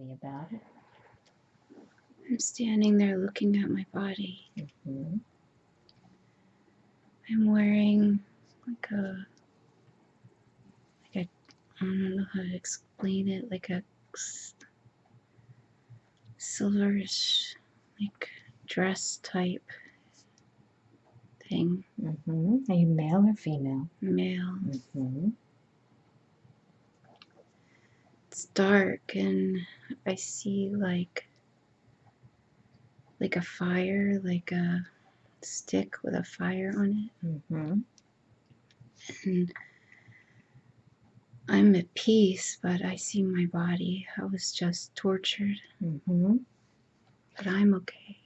me about it. I'm standing there looking at my body. hmm I'm wearing like a like a I don't know how to explain it, like a silverish like dress type thing, Mm -hmm. Are you male or female? male. hmm It's dark and I see like like a fire, like a stick with a fire on hmm it. And I'm at peace, but I see my body. I was just tortured, hmm but I'm okay.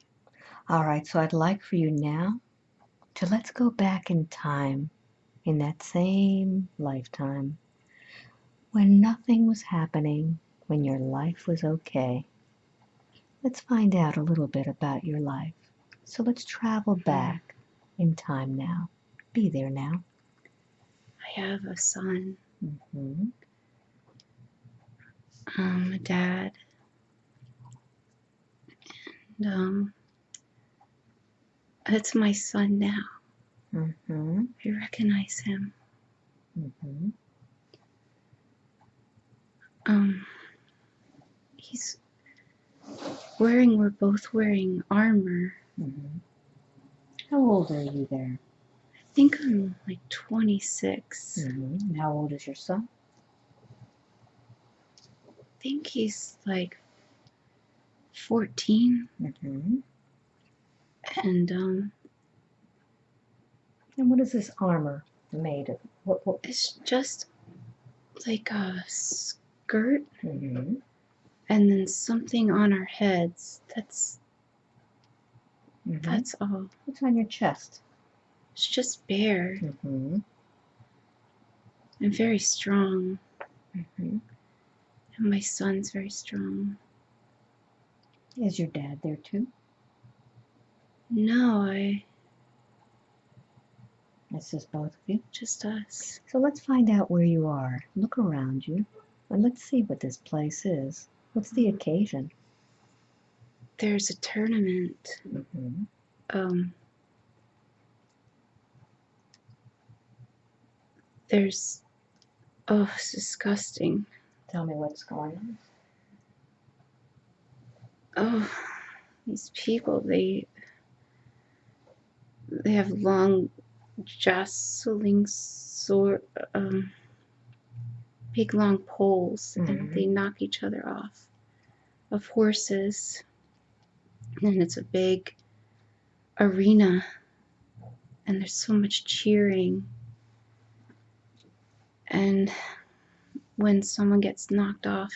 All right, so I'd like for you now to let's go back in time in that same lifetime when nothing was happening, when your life was okay. Let's find out a little bit about your life. So let's travel back in time now. Be there now. I have a son, mm -hmm. um, a dad, and um, it's my son now. Mm -hmm. I recognize him. hmm Um, he's wearing. We're both wearing armor. hmm How old are you there? I think I'm like 26. hmm And how old is your son? I think he's like 14, hmm and um, And what is this armor made of? What? what? it's just like a skirt hmm and then something on our heads. That's hmm that's all. What's on your chest? It's just bare hmm and very strong. hmm And my son's very strong. Is your dad there too? No, I It's just both of you. just us. So let's find out where you are. Look around you, and let's see what this place is. What's the occasion? There's a tournament. hmm Um, there's oh, it's disgusting. Tell me what's going on. Oh, these people they they have long jostling sword um big long poles Mhm. and they knock each other off of horses. And it's a big arena. And there's so much cheering. And when someone gets knocked off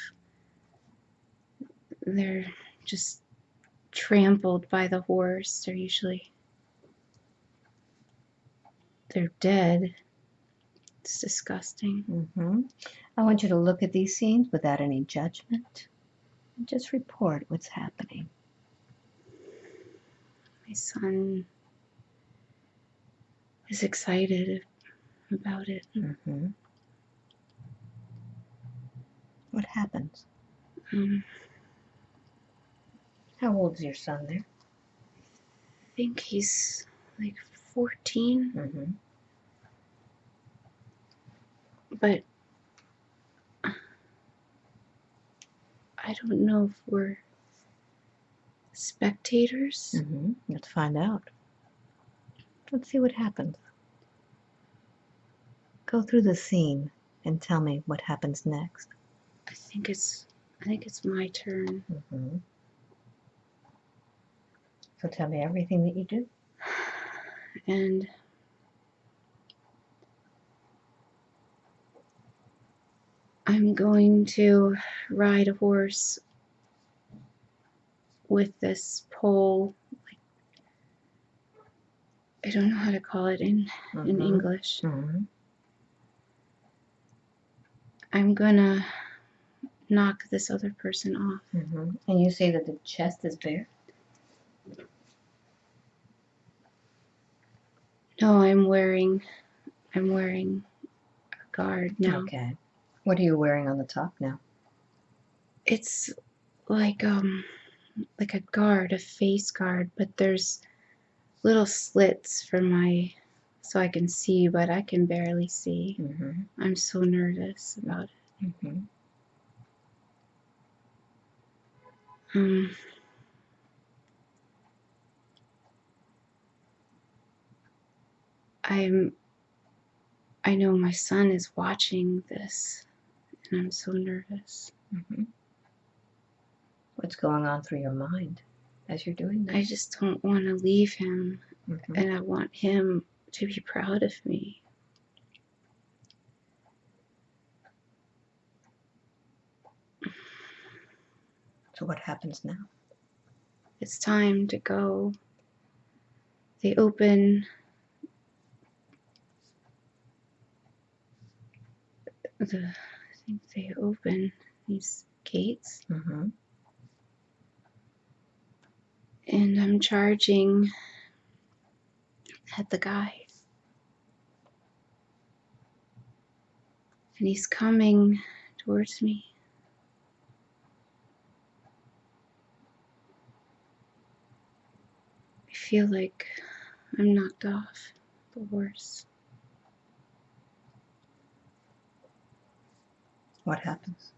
they're just trampled by the horse. They're usually they're dead. It's disgusting. Hmm I want you to look at these scenes without any judgment. And just report what's happening. my son is excited about it hmm What happens? um, How old is your son there? i think he's like 14 hmm but I don't know if we're spectators. Mm-hmm. Let's find out. Let's see what happens. Go through the scene and tell me what happens next. I think it's I think it's my turn. Mm-hmm. So tell me everything that you do. And I'm going to ride a horse with this pole. I don't know how to call it in, in Mhm. English. Mhm. I'm gonna knock this other person off. Mhm. And you say that the chest is bare? No, I'm wearing I'm wearing a guard now. Okay. What are you wearing on the top now? It's like um like a guard, a face guard, but there's little slits for my so I can see, but I can barely see. Mm-hmm. I'm so nervous about it. Mm-hmm. Um, I'm I know my son is watching this and I'm so nervous. Mm-hmm. What's going on through your mind as you're doing that? I just don't want to leave him Mhm. and I want him to be proud of me. So what happens now? It's time to go. They open the think they open these gates Mm-hmm. and I'm charging at the guy. And he's coming towards me. I feel like I'm knocked off the horse. What happens?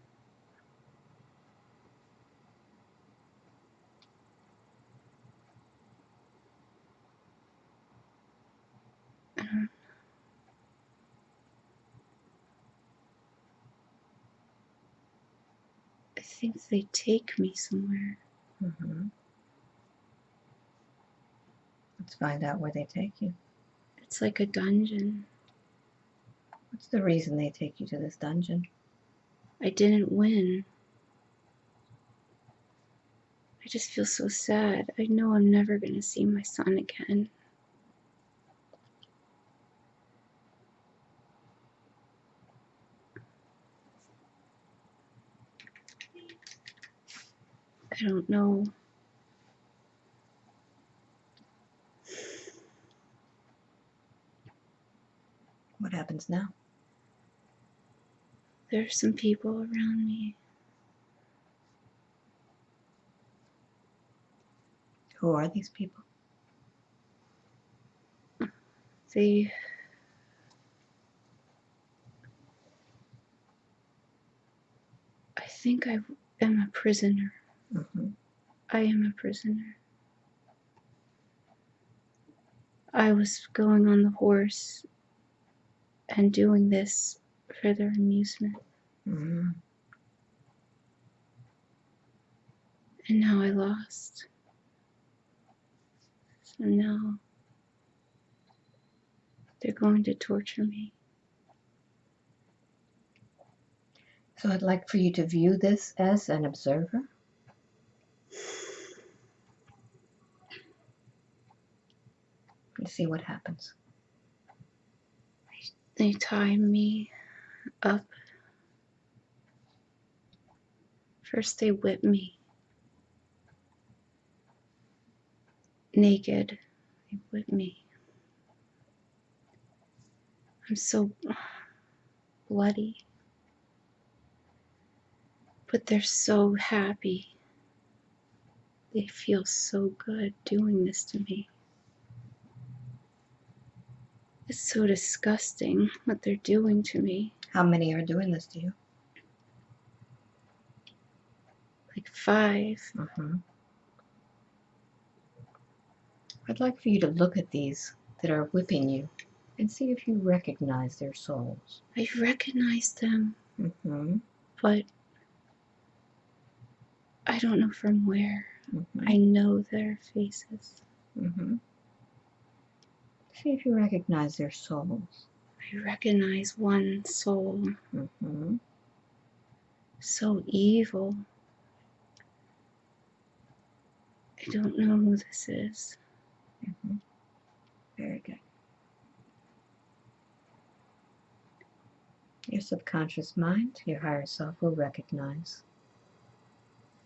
Um, I think they take me somewhere. Mm-hmm. Let's find out where they take you. It's like a dungeon. What's the reason they take you to this dungeon? I didn't win. I just feel so sad. I know I'm never going to see my son again. I don't know. What happens now? There's some people around me. Who are these people? They. I think I am a prisoner. Mm-hmm. I am a prisoner. I was going on the horse and doing this for their amusement, Mm-hmm. and now I lost. So now they're going to torture me. So I'd like for you to view this as an observer. And see what happens. They tie me up. First, they whip me naked. They whip me. I'm so bloody. But they're so happy. They feel so good doing this to me. It's so disgusting what they're doing to me. How many are doing this to you? Like five. Mm-hmm. I'd like for you to look at these that are whipping you and see if you recognize their souls. I recognize them, Mm-hmm. but I don't know from where. Mm-hmm. I know their faces. Mm-hmm. See if you recognize their souls. I recognize one soul, Mm-hmm. so evil. I don't know who this is. Mm-hmm. Very good. Your subconscious mind, your higher self, will recognize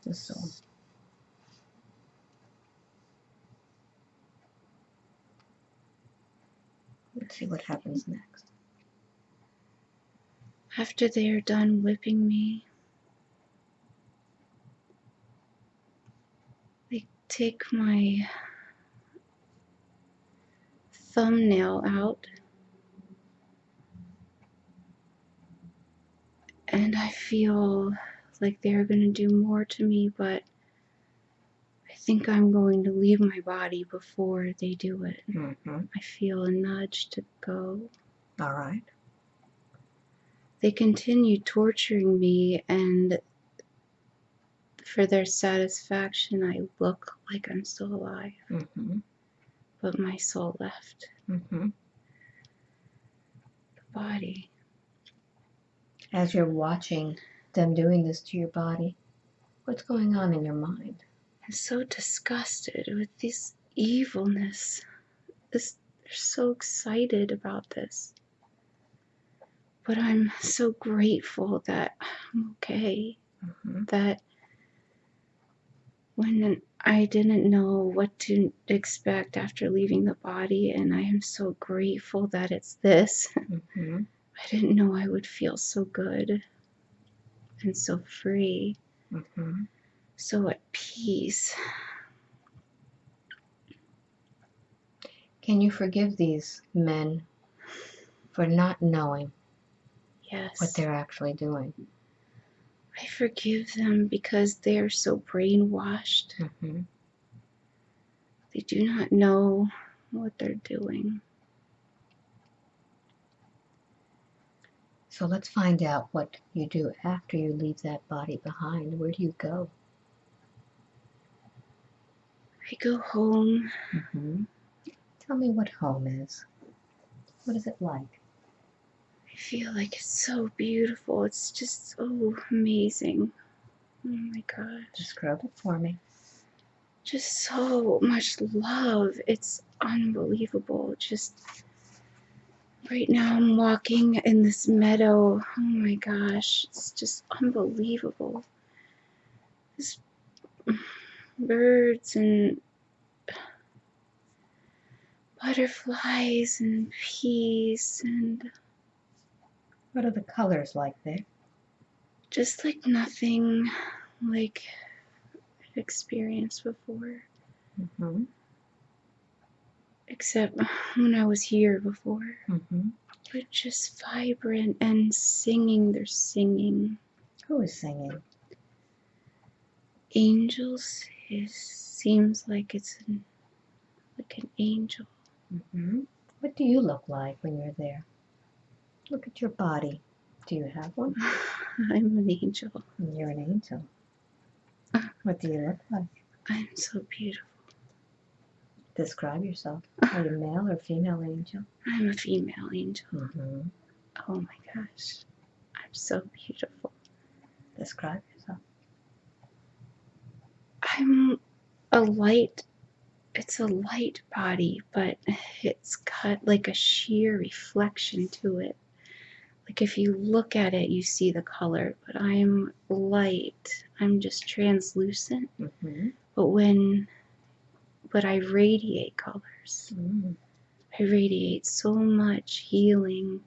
the soul. Let's see what happens next. After they are done whipping me, they take my thumbnail out and I feel like they're going to do more to me, but I think I'm going to leave my body before they do it. Mm-hmm. I feel a nudge to go. All right. They continue torturing me, and for their satisfaction, I look like I'm still alive, Mm-hmm. but my soul left Mm-hmm. the body. As you're watching them doing this to your body, what's going on in your mind? I'm so disgusted with this evilness. This, they're so excited about this. But I'm so grateful that I'm okay. Mm-hmm. That when I didn't know what to expect after leaving the body, and I am so grateful that it's this. Mm-hmm. I didn't know I would feel so good and so free, Mm-hmm. so at peace. Can you forgive these men for not knowing Yes. what they're actually doing? I forgive them because they are so brainwashed. Mm-hmm. They do not know what they're doing. So let's find out what you do after you leave that body behind. Where do you go? I go home. Mm-hmm. Tell me what home is. What is it like? I feel like it's so beautiful. It's just so amazing. Oh my gosh. Describe it for me. Just so much love. It's unbelievable. Just right now, I'm walking in this meadow. Oh my gosh. It's just unbelievable. There's birds and butterflies and peace and What are the colors like there? just like nothing like I've experienced before, Mm-hmm. except when I was here before. Mm-hmm. But just vibrant and singing. They're singing. Who is singing? Angels It seems like it's an, like an angel. Mm-hmm. What do you look like when you're there? Look at your body. Do you have one? I'm an angel. You're an angel. What do you look like? I'm so beautiful. Describe yourself. Are you male or female angel? I'm a female angel. Mm-hmm. Oh my gosh. I'm so beautiful. Describe yourself. I'm a light, it's a light body, but it's got like a sheer reflection to it. Like if you look at it, you see the color, but I'm light. I'm just translucent. Mm-hmm. But when, but I radiate colors. Mm. I radiate so much healing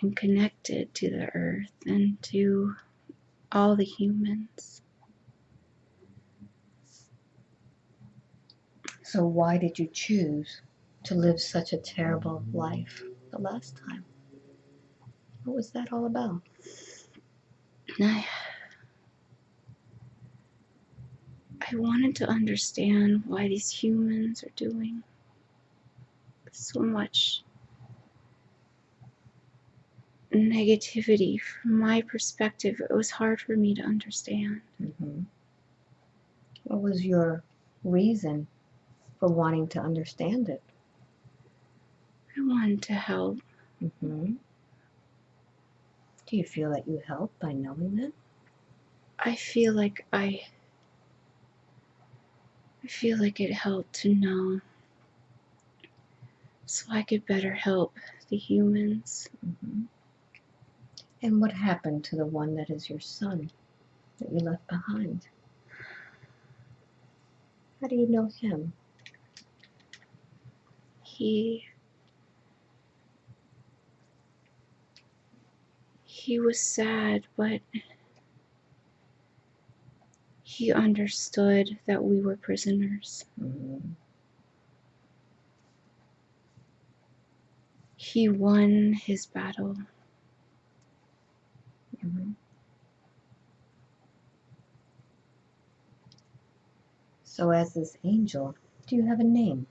and connected to the earth and to all the humans. So why did you choose to live such a terrible life the last time? What was that all about? And I, I wanted to understand why these humans are doing so much negativity. From my perspective, it was hard for me to understand. Mm-hmm. What was your reason for wanting to understand it? I wanted to help. Mm-hmm. Do you feel that you help by knowing that? I feel like I I feel like it helped to know so I could better help the humans. Mm-hmm. And what happened to the one that is your son that you left behind? How do you know him? He he was sad, but He understood that we were prisoners. Mm-hmm. He won his battle. Mm-hmm. So, as this angel, do you have a name?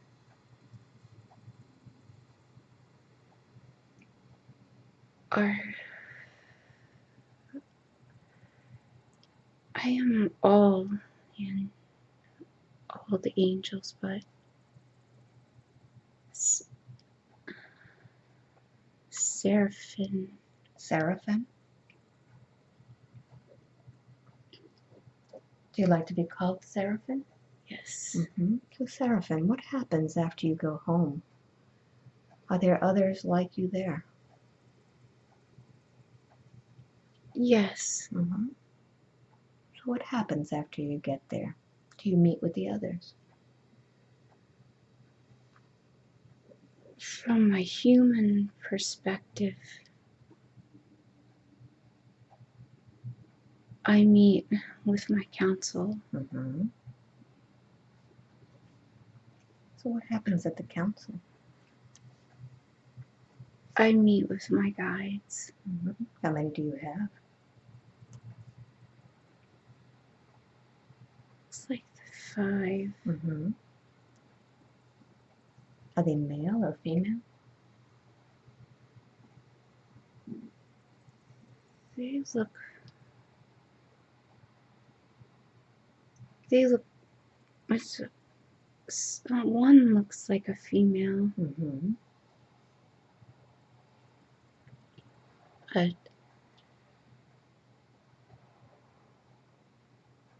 Our I am all in all the angels, but Seraphim. Seraphim? Do you like to be called Seraphim? Yes. Mm-hmm. So, Seraphim, what happens after you go home? Are there others like you there? Yes. Mm-hmm. So, what happens after you get there? Do you meet with the others? From my human perspective, I meet with my council. Mm-hmm. So, what happens at the council? I meet with my guides. Mm-hmm. How many do you have? It's like five. Mm-hmm. Are they male or female? They look. They look. Uh, one looks like a female, Mm-hmm. but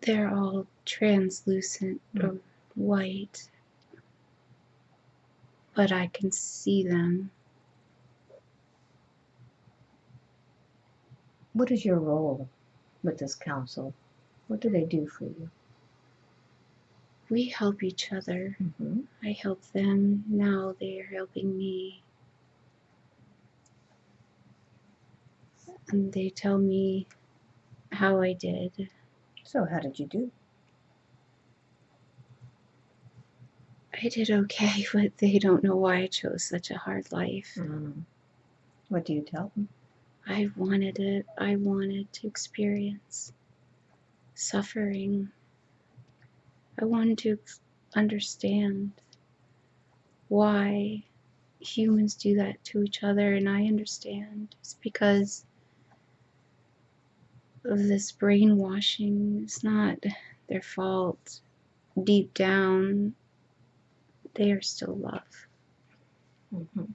they're all translucent Mm. or white. But I can see them. What is your role with this council? What do they do for you? We help each other. Mm-hmm. I help them. Now they are helping me. And they tell me how I did. So, how did you do? I did okay, but they don't know why I chose such a hard life. Mm. What do you tell them? I wanted it. I wanted to experience suffering. I wanted to understand why humans do that to each other, and I understand. It's because of this brainwashing. It's not their fault. Deep down, they are still love. Mm-hmm.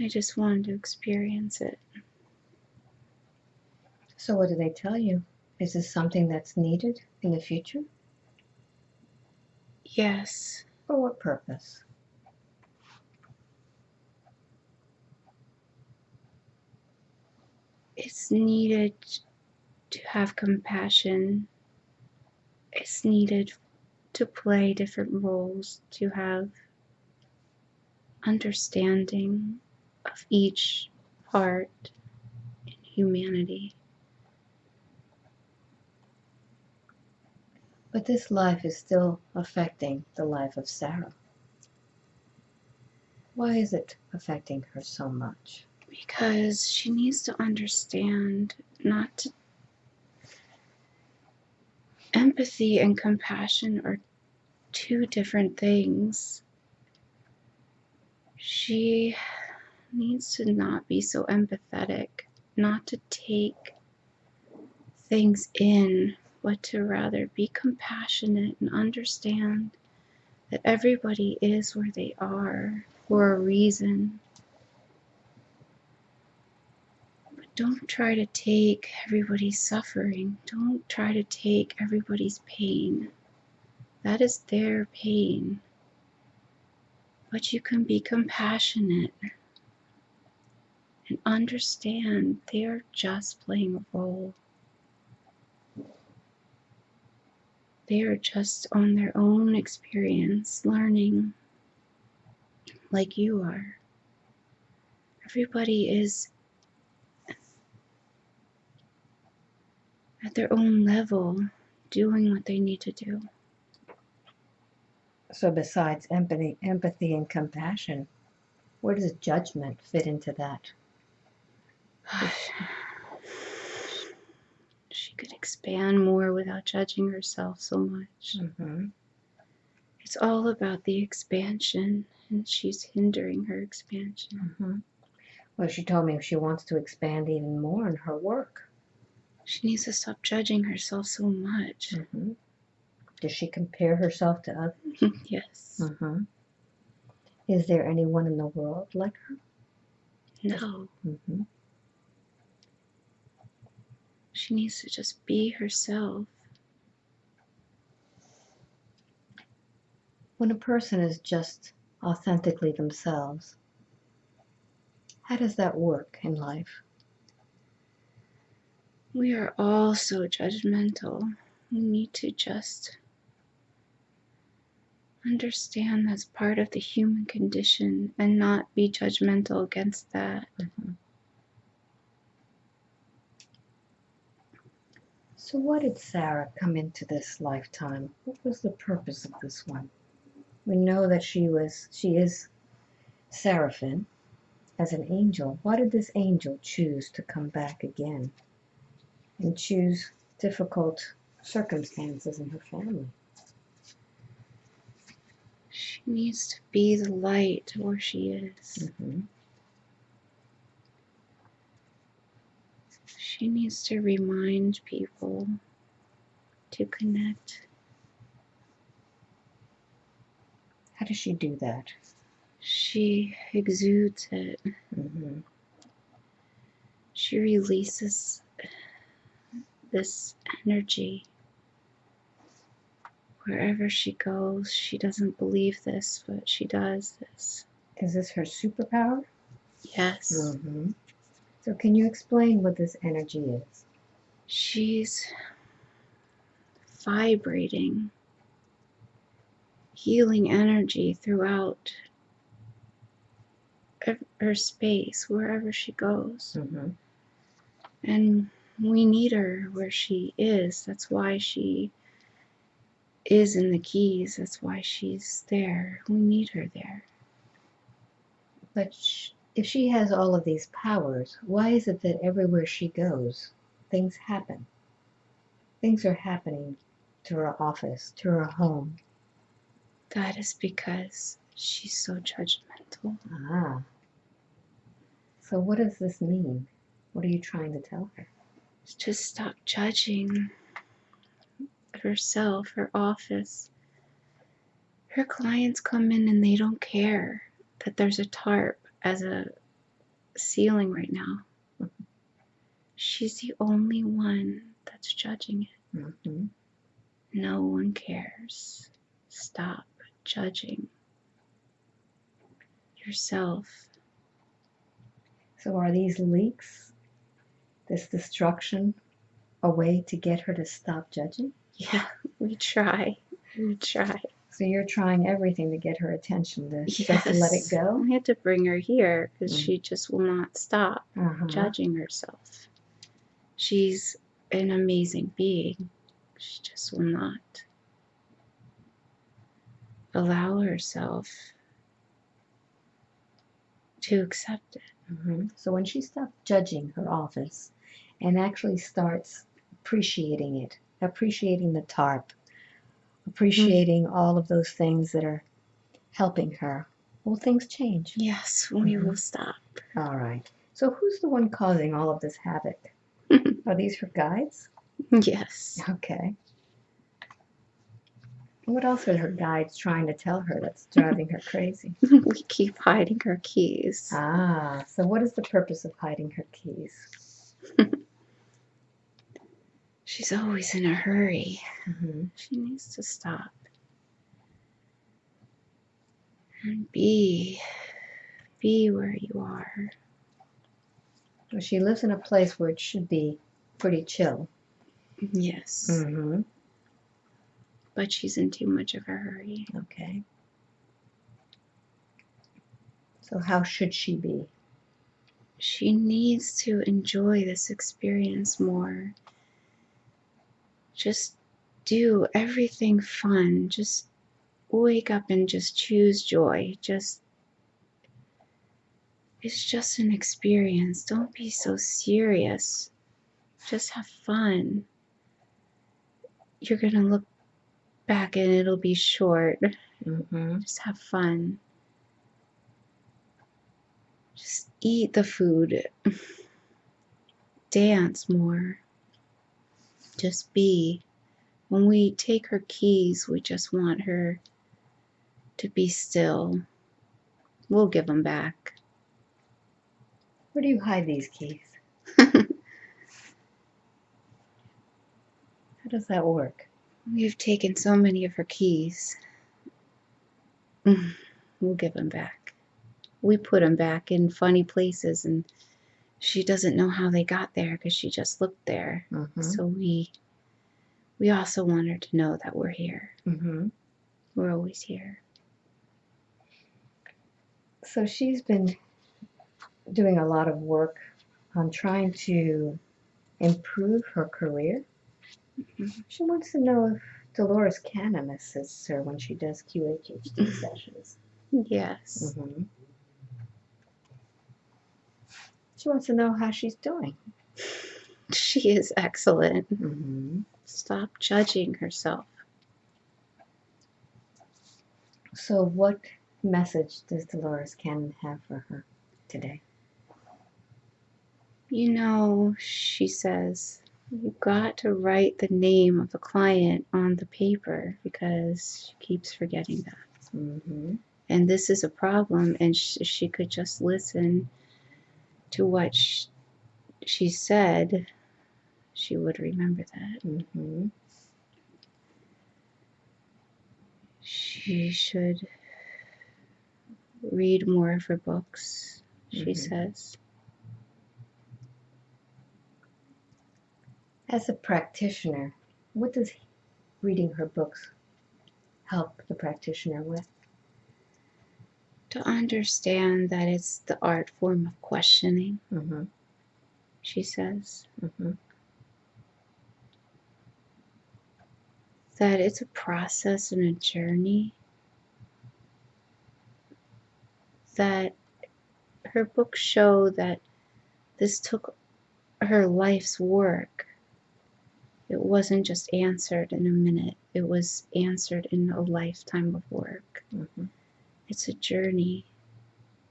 I just wanted to experience it. So, what do they tell you? Is this something that's needed in the future? Yes, For what purpose? It's needed to have compassion. It's needed to play different roles, to have understanding of each part in humanity. But this life is still affecting the life of Sarah. Why is it affecting her so much? Because she needs to understand not to. Empathy and compassion are two different things. She needs to not be so empathetic, not to take things in, but to rather be compassionate and understand that everybody is where they are for a reason. But don't try to take everybody's suffering, don't try to take everybody's pain. That is their pain. But you can be compassionate and understand they are just playing a role. They are just on their own experience, learning like you are. Everybody is at their own level, doing what they need to do. So, besides empathy, empathy and compassion, where does judgment fit into that? she could expand more without judging herself so much. Mm-hmm. It's all about the expansion, and she's hindering her expansion. Mm-hmm. Well, she told me if she wants to expand even more in her work. She needs to stop judging herself so much. Mm-hmm. Does she compare herself to others? yes. Mm-hmm. Is there anyone in the world like her? No. Mm-hmm. She needs to just be herself. When a person is just authentically themselves, how does that work in life? We are all so judgmental. We need to just understand that's part of the human condition and not be judgmental against that. Mm-hmm. So, why did Sarah come into this lifetime? What was the purpose of this one? We know that she was, she is Seraphim as an angel. Why did this angel choose to come back again and choose difficult circumstances in her family? She needs to be the light where she is. Mm-hmm. She needs to remind people to connect. How does she do that? She exudes it. Mm-hmm. She releases this energy. Wherever she goes, she doesn't believe this, but she does this. Is this her superpower? Yes. Mm-hmm. So, can you explain what this energy is? She's vibrating healing energy throughout her space, wherever she goes. Mm-hmm. And we need her where she is. That's why she is in the keys. That's why she's there. We need her there. But sh- if she has all of these powers, why is it that everywhere she goes, things happen? Things are happening to her office, to her home. That is because she's so judgmental. Ah. So, what does this mean? What are you trying to tell her? Just stop judging herself, her office. Her clients come in and they don't care that there's a tarp as a ceiling right now. She's the only one that's judging it. Mm-hmm. No one cares. Stop judging yourself. So, are these leaks, this destruction, a way to get her to stop judging? Yeah, we try. We try. So, you're trying everything to get her attention to just let it go? I had to bring her here because Mm. she just will not stop Uh-huh. judging herself. She's an amazing being. She just will not allow herself to accept it. Mhm. So when she stopped judging her office and actually starts appreciating it, appreciating the tarp, appreciating all of those things that are helping her, will things change? Yes, we Mhm. will stop. All right. So who's the one causing all of this havoc? Are these her guides? yes. Okay. What else are her guides trying to tell her that's driving her crazy? we keep hiding her keys. Ah, so what is the purpose of hiding her keys? She's always in a hurry. hmm She needs to stop and be be where you are. Well, she lives in a place where it should be pretty chill. Yes, Mm-hmm. but she's in too much of a hurry. Okay. So how should she be? She needs to enjoy this experience more just do everything fun. Just wake up and just choose joy. Just it's just an experience. Don't be so serious. Just have fun. You're going to look back and it'll be short. Mm-hmm. Just have fun. Just eat the food. Dance more. Just be. When we take her keys, we just want her to be still. We'll give them back. Where do you hide these keys? How does that work? We've taken so many of her keys. Mm, we'll give them back. We put them back in funny places, and she doesn't know how they got there because she just looked there. Mm-hmm. So we we also want her to know that we're here. Mm-hmm. We're always here. So she's been doing a lot of work on trying to improve her career. Mhm. She wants to know if Dolores Cannon assists her when she does QHHT sessions. Yes. Mm-hmm. She wants to know how she's doing. She is excellent. Mm-hmm. Stop judging herself. So, what message does Dolores Cannon have for her today? You know, she says, you got to write the name of the client on the paper because she keeps forgetting that. Mm-hmm. And this is a problem, and sh- she could just listen to what sh- she said, she would remember that. Mm-hmm. She should read more of her books, she Mhm. says. As a practitioner, what does reading her books help the practitioner with? To understand that it's the art form of questioning, Mm-hmm. she says. Mm-hmm. that it's a process and a journey that her books show that this took her life's work it wasn't just answered in a minute it was answered in a lifetime of work Mm-hmm. It's a journey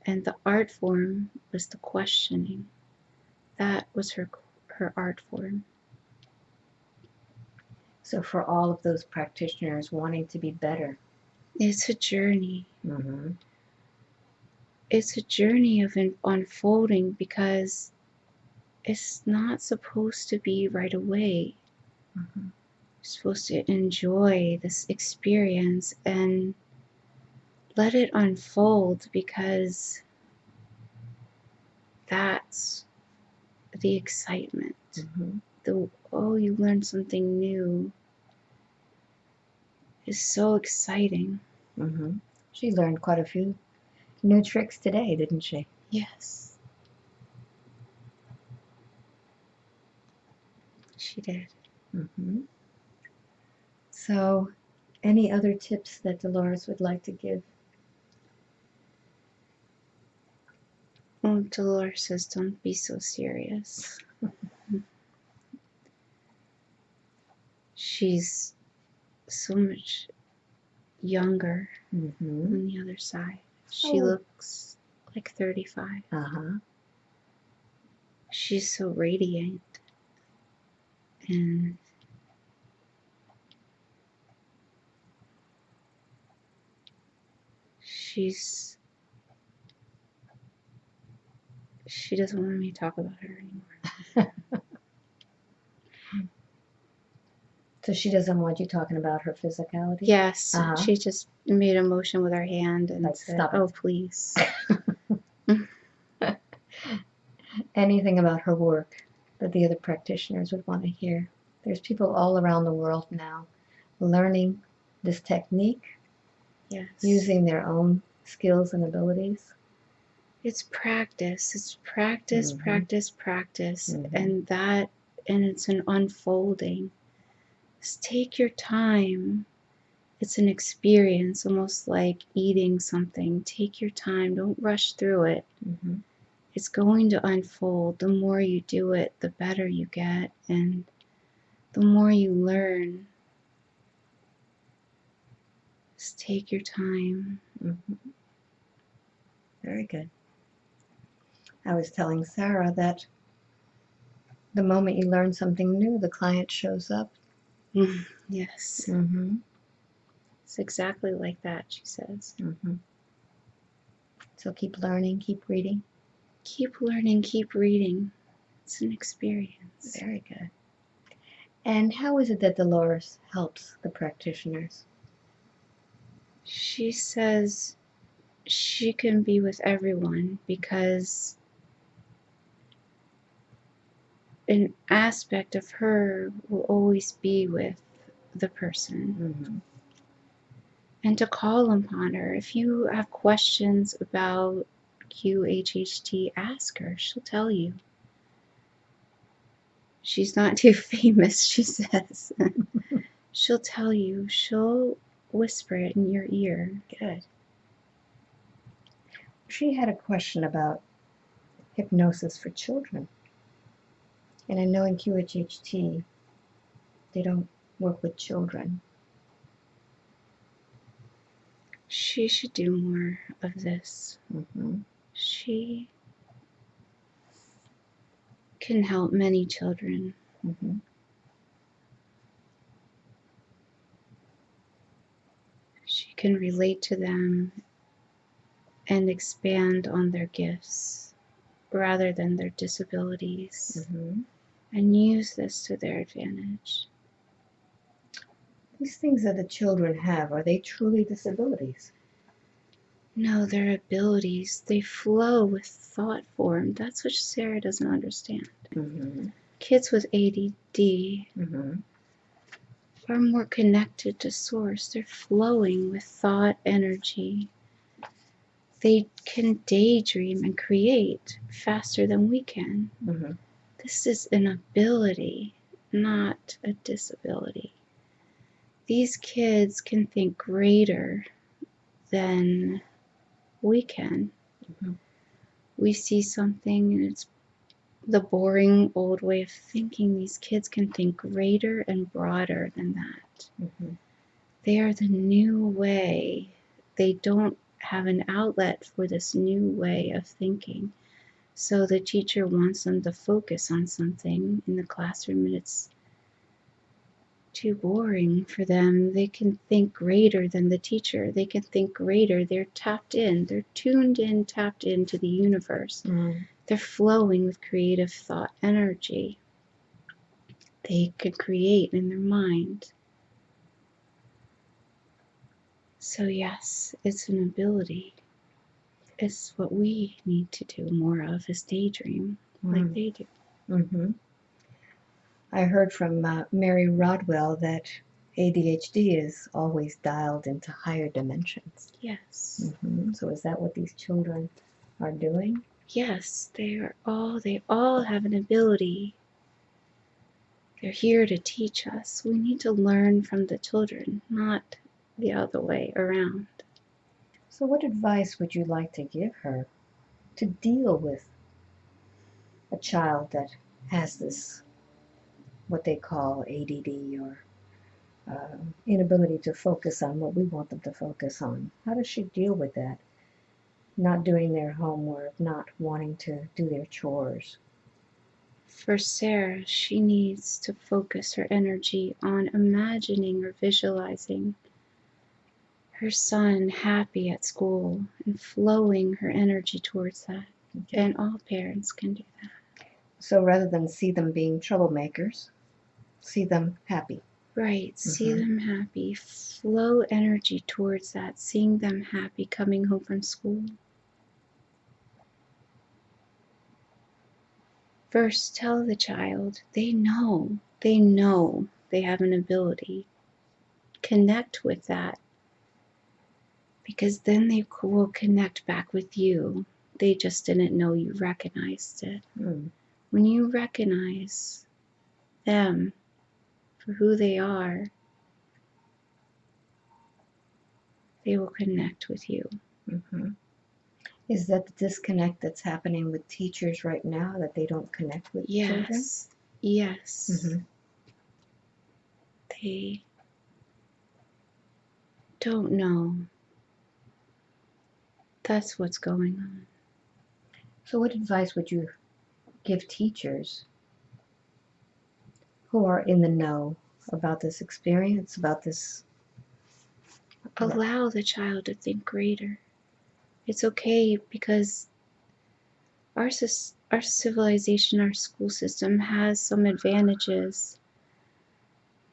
and the art form was the questioning that was her her art form So, for all of those practitioners wanting to be better, it's a journey mm-hmm. it's a journey of un- unfolding because it's not supposed to be right away. Mm-hmm. You're supposed to enjoy this experience and let it unfold because that's the excitement. Mm-hmm. The oh, you learned something new is so exciting. Mm-hmm. She learned quite a few new tricks today, didn't she? Yes. She did. Mm-hmm. So, any other tips that Dolores would like to give? Oh, Dolores says, don't be so serious. She's so much younger Mm-hmm. on the other side. She Oh. looks like 35. Uh huh. She's so radiant. And she's. She doesn't want me to talk about her anymore. So she doesn't want you talking about her physicality. Yes, Uh-huh. she just made a motion with her hand and said. "Oh, please." Anything about her work that the other practitioners would want to hear? There's people all around the world now learning this technique, yes. using their own skills and abilities. It's practice. It's practice, Mhm. practice, practice, Mhm. and that, and it's an unfolding. Just take your time. It's an experience, almost like eating something. Take your time. Don't rush through it. Mhm. It's going to unfold. The more you do it, the better you get, and the more you learn. Just take your time. Mhm. Very good. I was telling Sarah that the moment you learn something new, the client shows up. Yes, Mm-hmm. it's exactly like that, she says. Mm-hmm. So keep learning, keep reading. Keep learning, keep reading. It's an experience. Very good. And how is it that Dolores helps the practitioners? She says she can be with everyone because an aspect of her will always be with the person. Mm-hmm. And to call upon her. If you have questions about QHHT, ask her. She'll tell you. She's not too famous, she says. She'll tell you. She'll whisper it in your ear. Good. She had a question about hypnosis for children. And I know in QHHT, they don't work with children. She should do more of this. Mm-hmm. She can help many children. Mm-hmm. She can relate to them and expand on their gifts rather than their disabilities Mm-hmm. And use this to their advantage. These things that the children have, are they truly disabilities? No, they're abilities, they flow with thought form. That's what Sarah doesn't understand. Mm-hmm. Kids with ADD Mm-hmm. are more connected to source. They're flowing with thought energy. They can daydream and create faster than we can. Mm-hmm. This is an ability, not a disability. These kids can think greater than we can. Mhm. We see something and it's the boring old way of thinking. These kids can think greater and broader than that. Mm-hmm. They are the new way. They don't have an outlet for this new way of thinking. So the teacher wants them to focus on something in the classroom and it's too boring for them. They can think greater than the teacher. They can think greater. They're tapped in. They're tuned in, tapped into the universe. Mm-hmm. They're flowing with creative thought energy. They can create in their mind. So, yes, it's an ability. It's what we need to do more of is daydream like they do. Mm-hmm. I heard from uh, Mary Rodwell that ADHD is always dialed into higher dimensions. Yes. Mm-hmm. So is that what these children are doing? Yes, they are all they all have an ability. They're here to teach us. We need to learn from the children, not the other way around. So what advice would you like to give her to deal with a child that has this, what they call ADD or uh, inability to focus on what we want them to focus on? How does she deal with that? Not doing their homework, not wanting to do their chores. For Sarah, she needs to focus her energy on imagining or visualizing her son happy at school and flowing her energy towards that. And all parents can do that. So rather than see them being troublemakers, see them happy. Right, see Mhm. them happy, flow energy towards that, seeing them happy coming home from school. First, tell the child they know, they know they have an ability. Connect with that because then they will connect back with you. They just didn't know you recognized it. Mm. When you recognize them for who they are, they will connect with you. hmm Is that the disconnect that's happening with teachers right now that they don't connect with children? Yes. Yes. hmm They don't know. That's what's going on. So, what advice would you give teachers who are in the know about this experience, about this? Allow the child to think greater. It's okay because our our civilization, our school system has some advantages.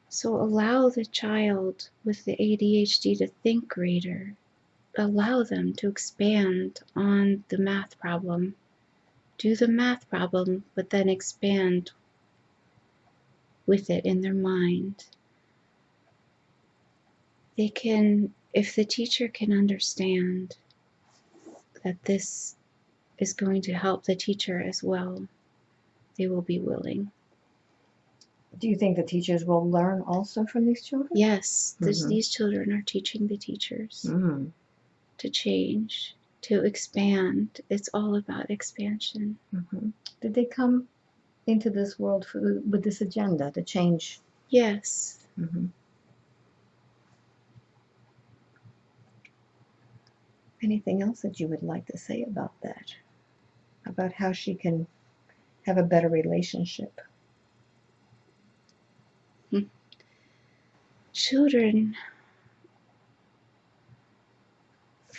So allow the child with the ADHD to think greater. Allow them to expand on the math problem. Do the math problem, but then expand with it in their mind. They can, if the teacher can understand that this is going to help the teacher as well, they will be willing. Do you think the teachers will learn also from these children? Yes, this, Mhm. these children are teaching the teachers Mm. To change, to expand. It's all about expansion. hmm Did they come into this world for, with this agenda to change? Yes. hmm Anything else that you would like to say about that? About how she can have a better relationship? Children,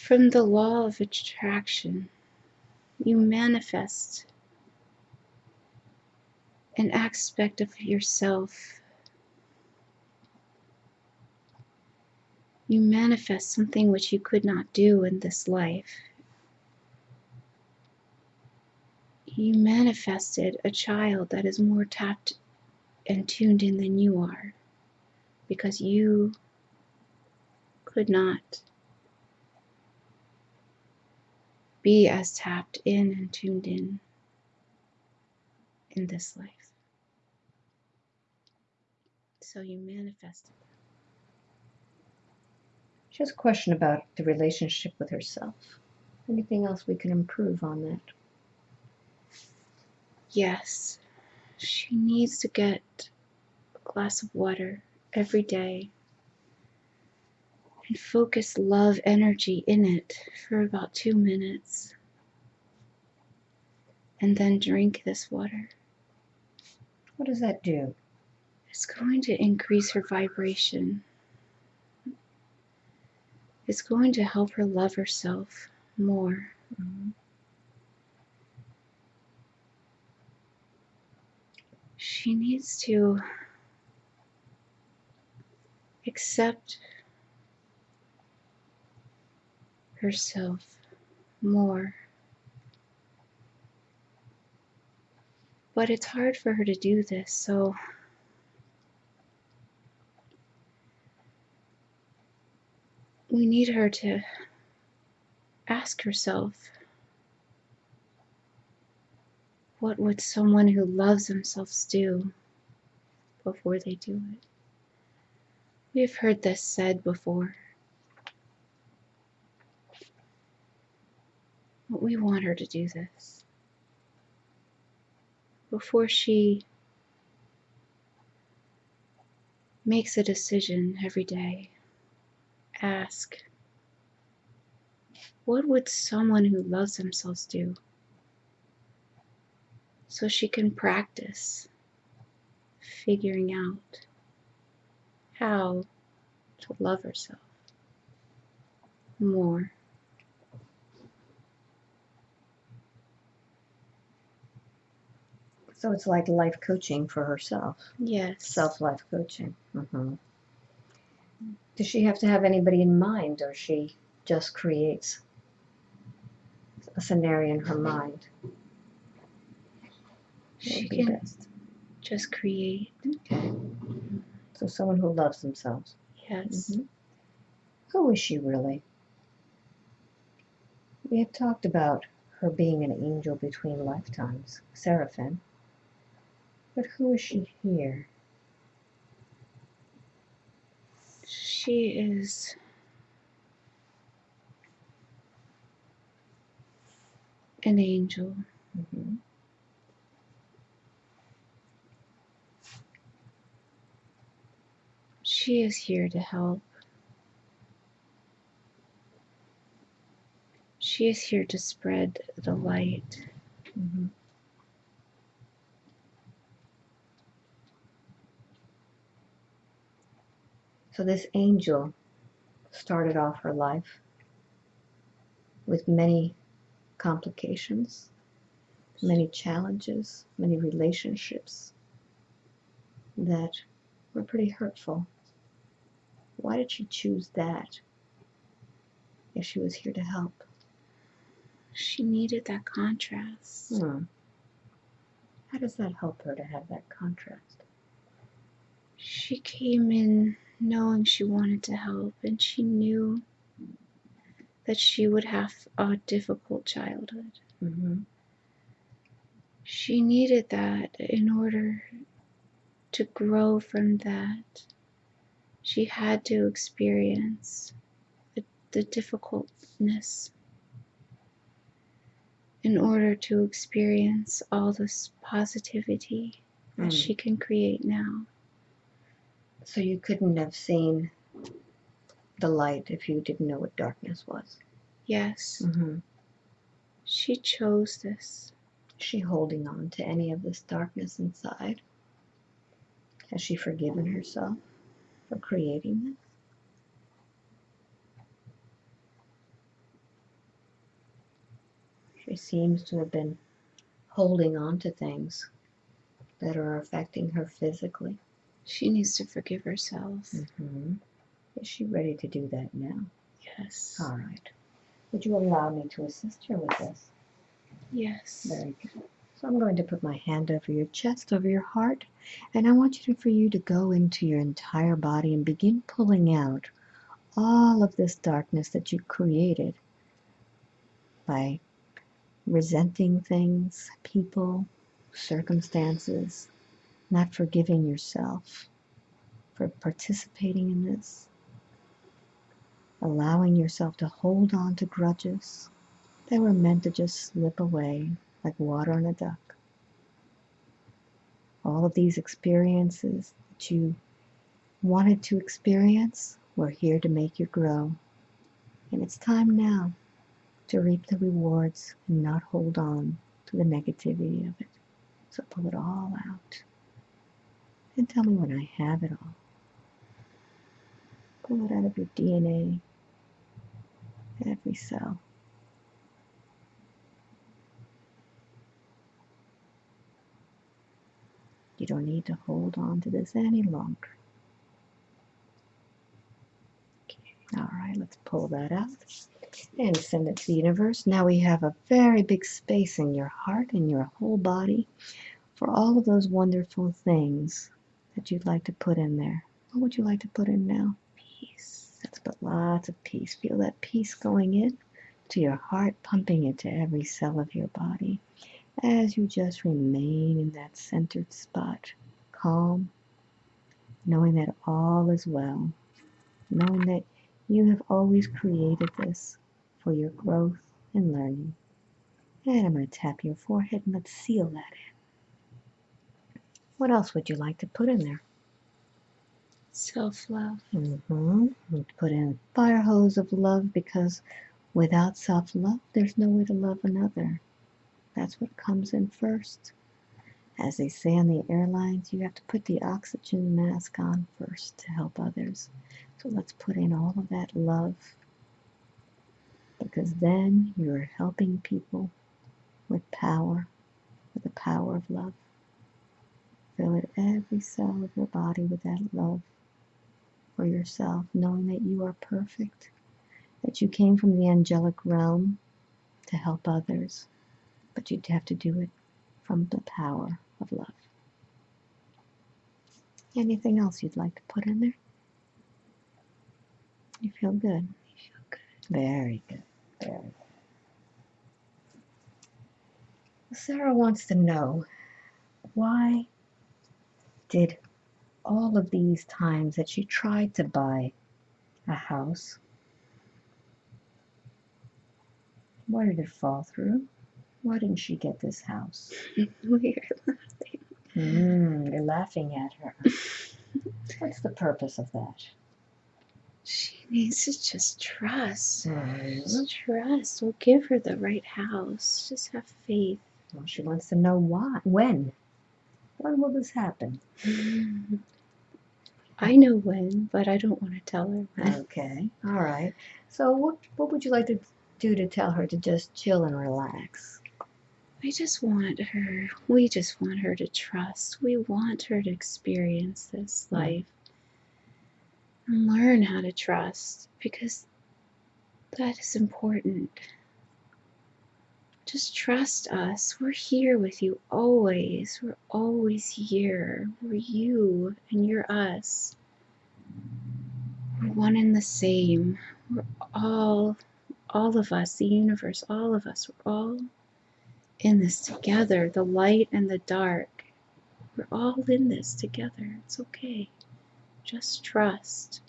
from the law of attraction, you manifest an aspect of yourself. You manifest something which you could not do in this life. You manifested a child that is more tapped and tuned in than you are because you could not be as tapped in and tuned in in this life. So you manifested. that. She has a question about the relationship with herself. Anything else we can improve on that? Yes, she needs to get a glass of water every day and focus love energy in it for about two minutes. And then drink this water. What does that do? It's going to increase her vibration. It's going to help her love herself more. Mhm. She needs to accept herself more. But it's hard for her to do this, so we need her to ask herself what would someone who loves themselves do before they do it? We've heard this said before. But we want her to do this. Before she makes a decision every day, ask what would someone who loves themselves do? So she can practice figuring out how to love herself more. So it's like life coaching for herself, Yes. self life coaching. hmm Does she have to have anybody in mind, or she just creates a scenario in her mind? She be can best? just create. Okay. So someone who loves themselves. Yes. Mhm. Who is she really? We have talked about her being an angel between lifetimes, Seraphim. But who is she here? She is an angel. Mhm. She is here to help. She is here to spread the light. Mhm. So this angel started off her life with many complications, many challenges, many relationships that were pretty hurtful. Why did she choose that if she was here to help? She needed that contrast. Hmm. How does that help her to have that contrast? She came in knowing she wanted to help, and she knew that she would have a difficult childhood. Mm-hmm. She needed that in order to grow from that. She had to experience the, the difficultness in order to experience all this positivity that Mm. she can create now. So you couldn't have seen the light if you didn't know what darkness was. Yes, Mm-hmm. she chose this. Is she holding on to any of this darkness inside? Has she forgiven herself for creating this? She seems to have been holding on to things that are affecting her physically. She needs to forgive herself. Mm-hmm. Is she ready to do that now? Yes. All right. Would you allow me to assist her with this? Yes. Very good. So I'm going to put my hand over your chest, over your heart, and I want you to, for you to go into your entire body and begin pulling out all of this darkness that you created by resenting things, people, circumstances, not forgiving yourself for participating in this, allowing yourself to hold on to grudges that were meant to just slip away like water on a duck. All of these experiences that you wanted to experience were here to make you grow. And it's time now to reap the rewards and not hold on to the negativity of it. So pull it all out. And tell me when I have it all. Pull it out of your DNA, every cell. You don't need to hold on to this any longer. Okay. All right, let's pull that out and send it to the universe. Now we have a very big space in your heart and your whole body for all of those wonderful things that you'd like to put in there. What would you like to put in now? Peace. Let's put lots of peace. Feel that peace going in to your heart, pumping it to every cell of your body as you just remain in that centered spot, calm, knowing that all is well, knowing that you have always created this for your growth and learning. And I'm going to tap your forehead and let's seal that in. What else would you like to put in there? Self love. Mm-hmm. We'd put in a fire hose of love because without self love, there's no way to love another. That's what comes in first. As they say on the airlines, you have to put the oxygen mask on first to help others. So let's put in all of that love because then you're helping people with power, with the power of love. Fill it every cell of your body with that love for yourself, knowing that you are perfect, that you came from the angelic realm to help others, but you'd have to do it from the power of love. Anything else you'd like to put in there? You feel good? You feel good. Very good. Very good. Sarah wants to know why did all of these times that she tried to buy a house. Why did it fall through? Why didn't she get this house? Weird. Mm, you're laughing at her. What's the purpose of that? She needs to just trust. Just trust. We'll give her the right house. Just have faith. Well, she wants to know why. When? When will this happen? I know when, but I don't want to tell her when. Okay. All right. So, what what would you like to do to tell her to just chill and relax? I just want her, we just want her to trust. We want her to experience this Mm. life and learn how to trust because that is important. Just trust us. We're here with you always. We're always here. We're you and you're us. We're one and the same. We're all, all of us, the universe, all of us, we're all in this together, the light and the dark. We're all in this together. It's okay. Just trust.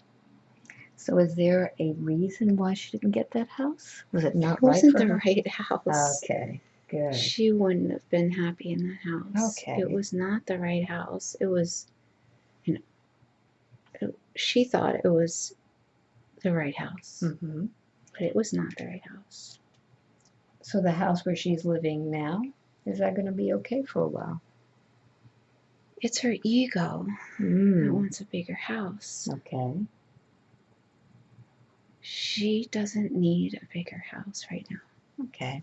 So, is there a reason why she didn't get that house? Was it not It wasn't right for the her? right house. Okay. Good. She wouldn't have been happy in that house. Okay. It was not the right house. It was, you know, it, she thought it was the right house, hmm but it was not the right house. So, the house where she's living now is that going to be okay for a while? It's her ego that Mm. wants a bigger house. Okay. She doesn't need a bigger house right now. Okay.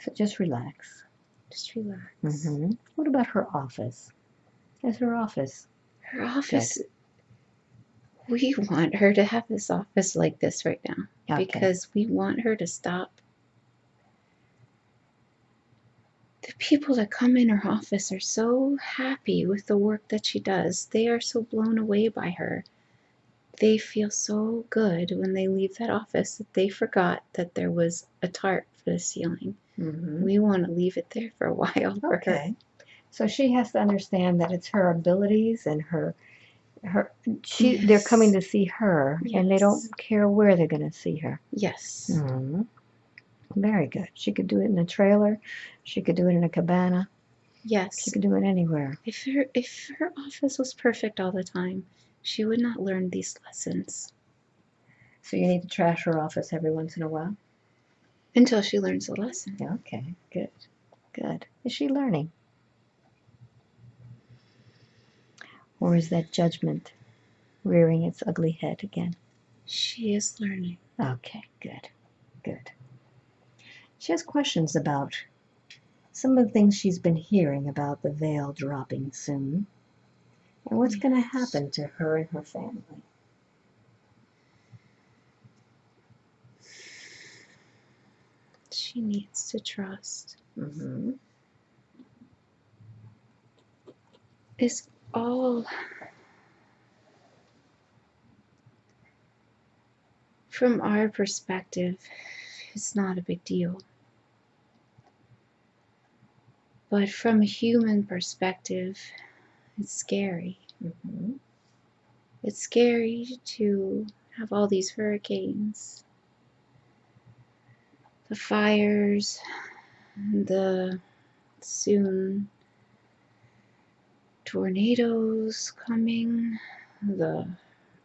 So, just relax. Just relax. hmm What about her office? How's her office? Her office. We want her to have this office like this right now Okay. because we want her to stop. The people that come in her office are so happy with the work that she does. They are so blown away by her. They feel so good when they leave that office that they forgot that there was a tarp for the ceiling. hmm We want to leave it there for a while for her. Okay. So she has to understand that it's her abilities and her her she they're coming to see her and they don't care where they're going to see her. Yes. Mhm. Very good. She could do it in a trailer. She could do it in a cabana. Yes. She could do it anywhere. If her if her office was perfect all the time, she would not learn these lessons So you need to trash her office every once in a while. until she learns the lesson. Okay. Good. Good. Is she learning? Or is that judgment rearing its ugly head again? She is learning. Okay, good, good. She has questions about some of the things she's been hearing about the veil dropping soon and what's going to happen to her and her family. She needs to trust. hmm It's all from our perspective, it's not a big deal. But from a human perspective, it's scary. hmm It's scary to have all these hurricanes, the fires, the soon tornadoes coming, the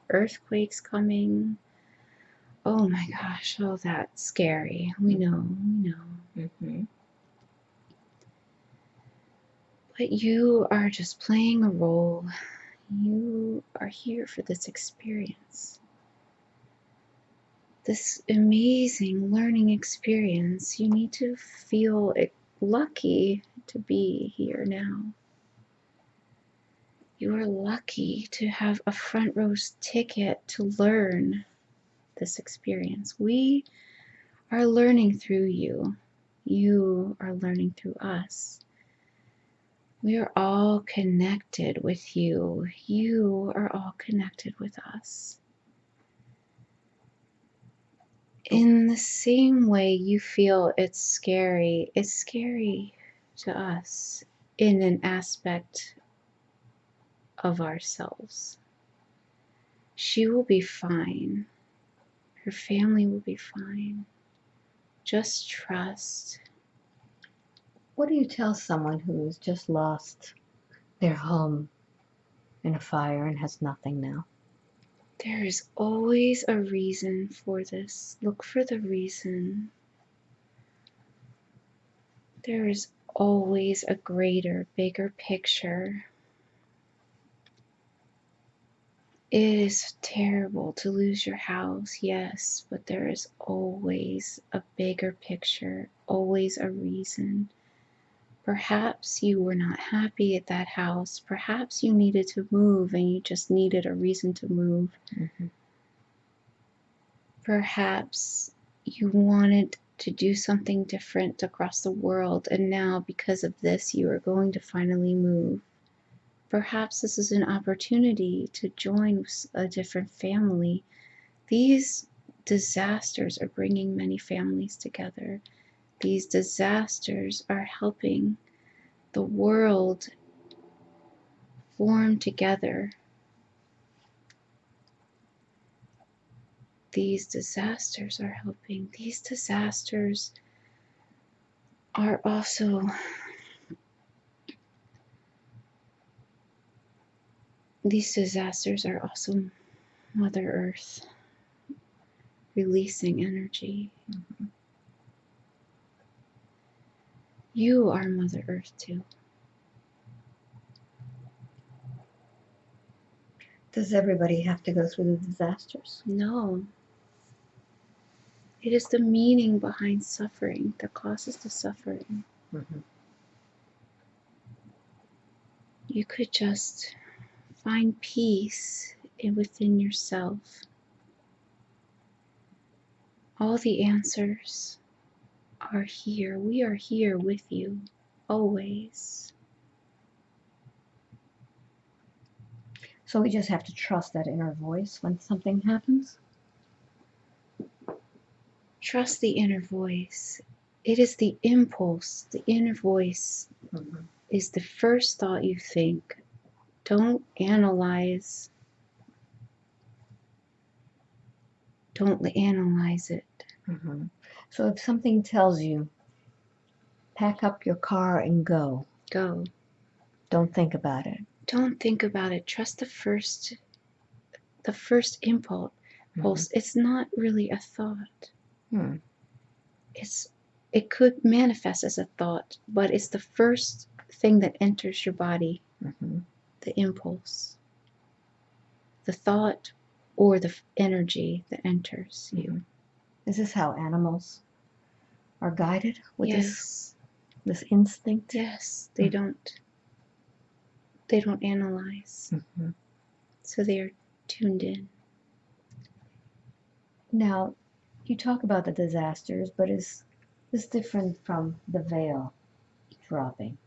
earthquakes coming. Oh my gosh, oh, that's scary. We know, we know. hmm But you are just playing a role. You are here for this experience. This amazing learning experience. You need to feel lucky to be here now. You are lucky to have a front row ticket to learn this experience. We are learning through you. You are learning through us. We are all connected with you. You are all connected with us. In the same way you feel it's scary, it's scary to us in an aspect of ourselves. She will be fine. Her family will be fine. Just trust. What do you tell someone who has just lost their home in a fire and has nothing now? There is always a reason for this. Look for the reason. There is always a greater, bigger picture. It is terrible to lose your house, yes, but there is always a bigger picture, always a reason. Perhaps you were not happy at that house. Perhaps you needed to move and you just needed a reason to move. Mhm. Perhaps you wanted to do something different across the world, and now because of this, you are going to finally move. Perhaps this is an opportunity to join a different family. These disasters are bringing many families together. These disasters are helping the world form together. These disasters are helping. These disasters are also these disasters are also Mother Earth releasing energy. Mm-hmm. You are Mother Earth too. Does everybody have to go through the disasters? No. It is the meaning behind suffering that causes the suffering. Mhm. You could just find peace within yourself. All the answers are here. We are here with you always. So we just have to trust that inner voice when something happens? Trust the inner voice. It is the impulse, the inner voice Mhm. is the first thought you think. Don't analyze. Don't analyze it. Mhm. So if something tells you, pack up your car and go, Go. don't think about it. Don't think about it. Trust the first the first impulse. Pulse. It's not really a thought. Hmm. It's it could manifest as a thought, but it's the first thing that enters your body, Mhm. the impulse. The thought or the energy that enters you. Is this how animals are guided with this, yes. this instinct? Yes, they Mm. don't. They don't analyze, Mhm. so they are tuned in. Now, you talk about the disasters, but is this different from the veil dropping?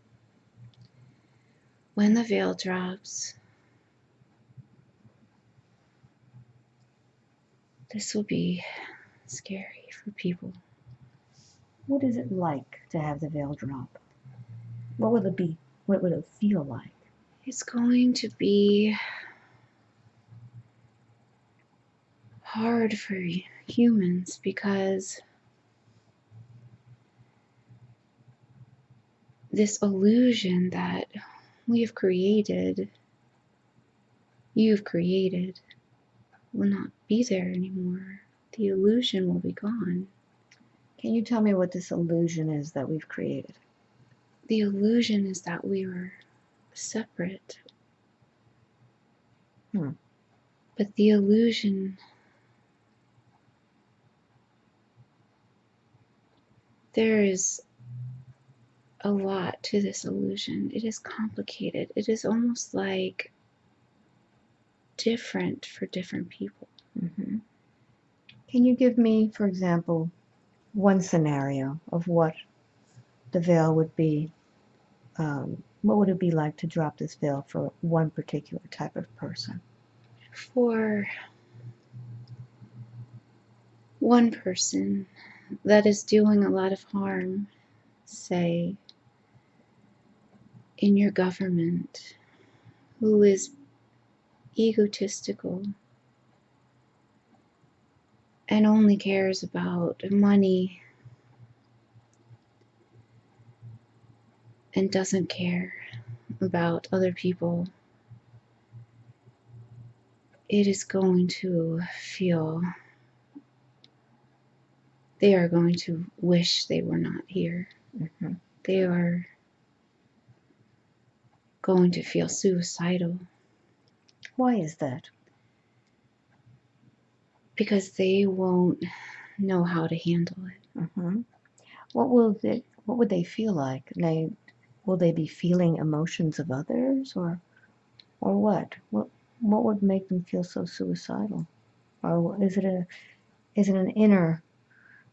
When the veil drops, this will be scary for people. What is it like to have the veil drop? What will it be? What would it feel like? It's going to be hard for humans because this illusion that we have created, you've created, will not be there anymore. The illusion will be gone. Can you tell me what this illusion is that we've created? The illusion is that we are separate. Hmm. But the illusion there is a lot to this illusion. It is complicated. It is almost like different for different people. hmm Can you give me, for example, one scenario of what the veil would be? Um, what would it be like to drop this veil for one particular type of person? For one person that is doing a lot of harm, say, in your government, who is egotistical and only cares about money and doesn't care about other people, it is going to feel they are going to wish they were not here. hmm They are going to feel suicidal Why is that? Because they won't know how to handle it. hmm What will they, What would they feel like? They will they be feeling emotions of others, or or what? What what would make them feel so suicidal? Or is it a is it an inner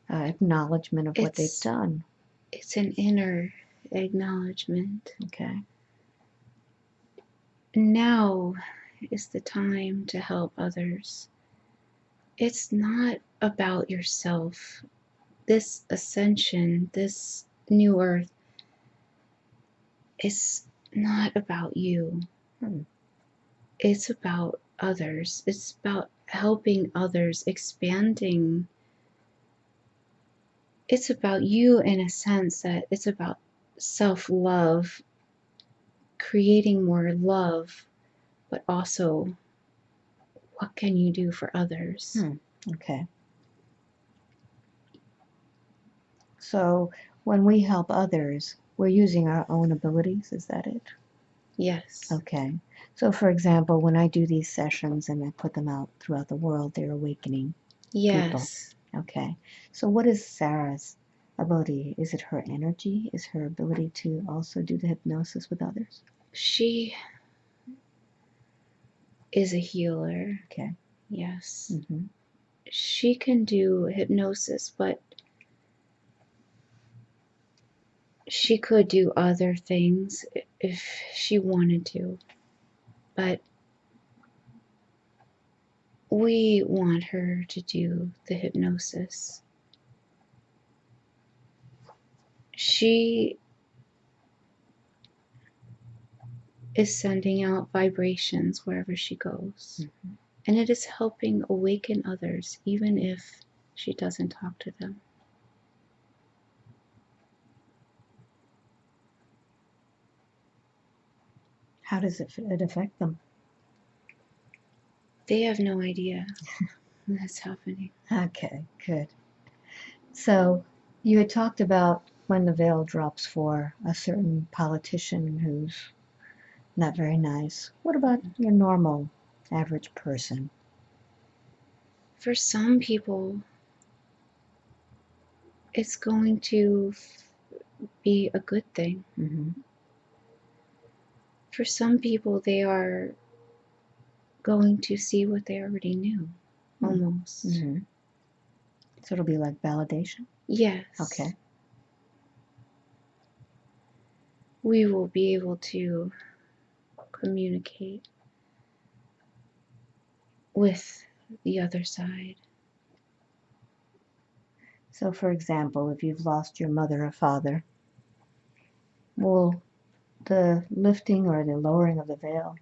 uh, acknowledgement of what they've done? It's an inner acknowledgement. Okay. Now is the time to help others. It's not about yourself. This ascension, this new earth, is not about you. Hmm. It's about others. It's about helping others, expanding. It's about you in a sense that it's about self love, creating more love, but also what can you do for others? Hmm. Okay. So when we help others, we're using our own abilities. Is that it? Yes. Okay. So, for example, when I do these sessions and I put them out throughout the world, they're awakening. Yes. Okay. So, what is Sarah's ability? Is it her energy? Is her ability to also do the hypnosis with others? She is a healer. Okay. Yes. hmm She can do hypnosis, but she could do other things if she wanted to. But we want her to do the hypnosis. She is sending out vibrations wherever she goes. Mm-hmm. And it is helping awaken others, even if she doesn't talk to them. How does it, it affect them? They have no idea that's happening. Okay, good. So, you had talked about when the veil drops for a certain politician who's not very nice. What about your normal, average person? For some people, it's going to f- be a good thing. hmm For some people, they are going to see what they already knew, Hmm. almost. hmm So it'll be like validation. Yes. Okay. We will be able to communicate with the other side. So, for example, if you've lost your mother or father, will the lifting or the lowering of the veil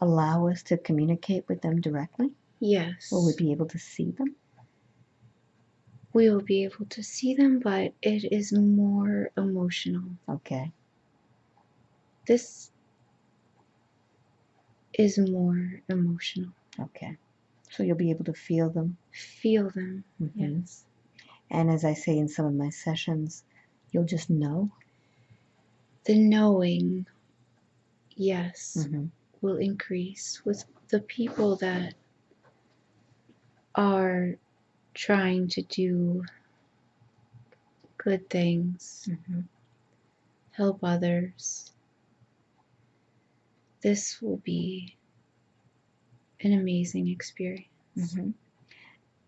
allow us to communicate with them directly? Yes. Will we be able to see them? we will be able to see them, but it is more emotional. Okay. This is more emotional. Okay. So you'll be able to feel them. Feel them. Mhm. Yes. And as I say in some of my sessions, you'll just know. The knowing, yes, Mhm. will increase with the people that are trying to do good things, Mhm. help others. This will be an amazing experience. Mhm.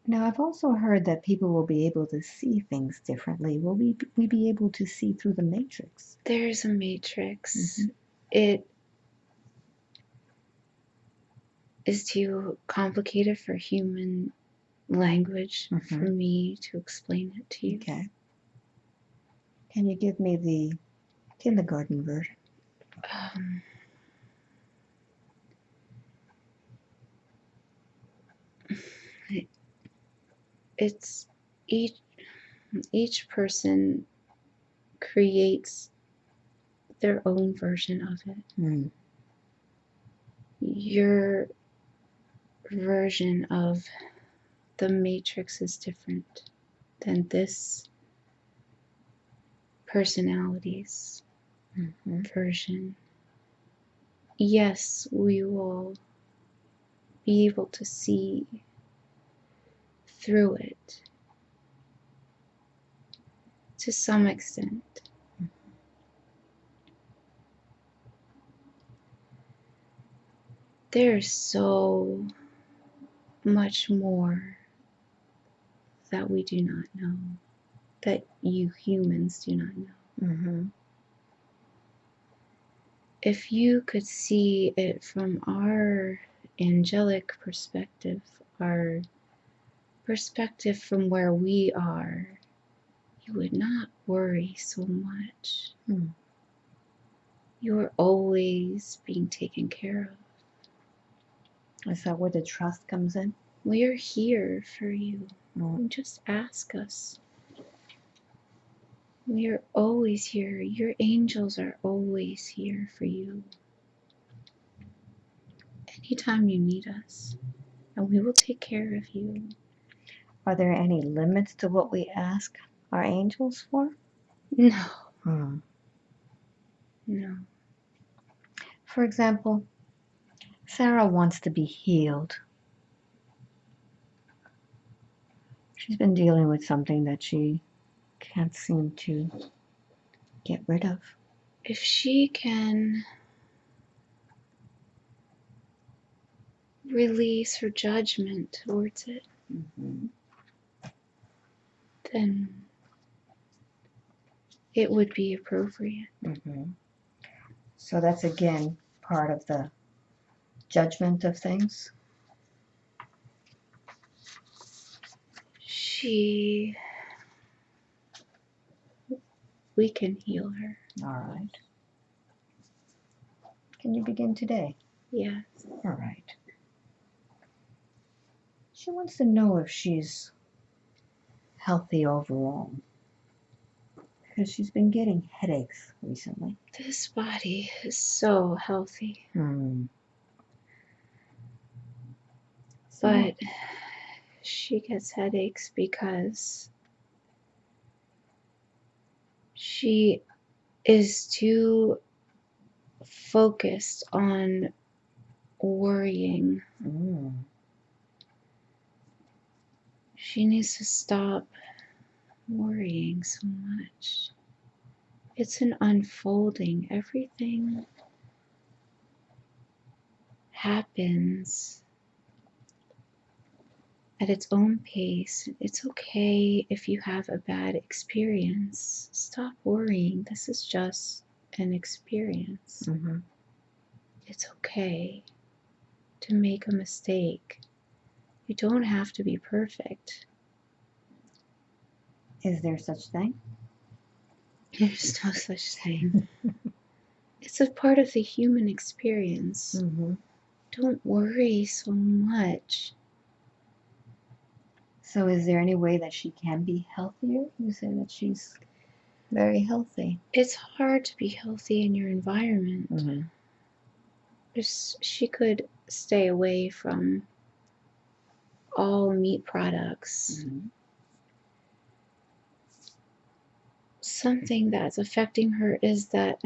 Now, I've also heard that people will be able to see things differently. Will we, we be able to see through the matrix? There's a matrix. Mhm. It is too complicated for human language for Mhm. me to explain it to you. Okay. Can you give me the kindergarten version? Um, it's each each person creates their own version of it. Mm. Your version of the matrix is different than this personality's hmm version. Yes, we will be able to see through it to some extent. There's so much more that we do not know, that you humans do not know. hmm If you could see it from our angelic perspective, our perspective from where we are, you would not worry so much. Hmm. You are always being taken care of. Is that where the trust comes in? We are here for you. Mm. Just ask us. We are always here. Your angels are always here for you. Anytime you need us, and we will take care of you. Are there any limits to what we ask our angels for? No, Hmm. no. For example, Sarah wants to be healed. She's been dealing with something that she can't seem to get rid of. If she can release her judgment towards it, Mm-hmm. Then it would be appropriate. Mm-hmm. So that's again part of the judgment of things. She. We can heal her. All right. Can you begin today? Yes. All right. She wants to know if she's healthy overall. Because she's been getting headaches recently. This body is so healthy, Hmm. but she gets headaches because she is too focused on worrying. Mm. She needs to stop worrying so much. It's an unfolding. Everything happens at its own pace. It's okay if you have a bad experience. Stop worrying. This is just an experience. hmm It's okay to make a mistake. You don't have to be perfect. Is there such thing? There's no such thing. it's a part of the human experience. Mm-hmm. Don't worry so much. So, is there any way that she can be healthier? You say that she's very healthy. It's hard to be healthy in your environment. Mm-hmm. She could stay away from all meat products. Mm-hmm. Something that's affecting her is that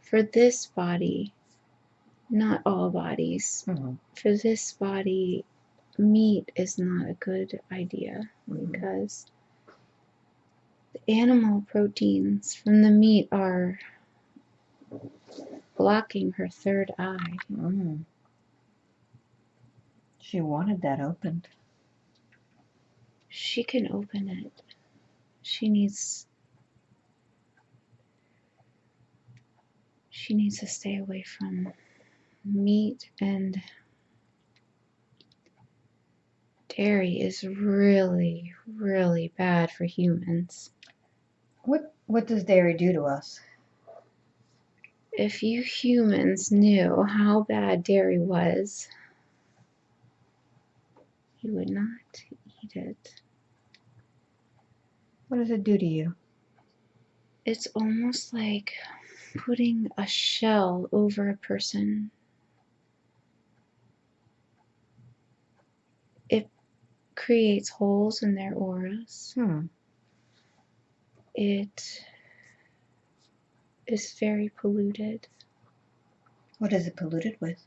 for this body, not all bodies, Mm-hmm. for this body, meat is not a good idea Mhm. because the animal proteins from the meat are blocking her third eye. Mm. She wanted that opened. She can open it. She needs she needs to stay away from meat and dairy is really really bad for humans. What What does dairy do to us? If you humans knew how bad dairy was, he would not eat it. What does it do to you? It's almost like putting a shell over a person. It creates holes in their auras. Hmm. It is very polluted. What is it polluted with?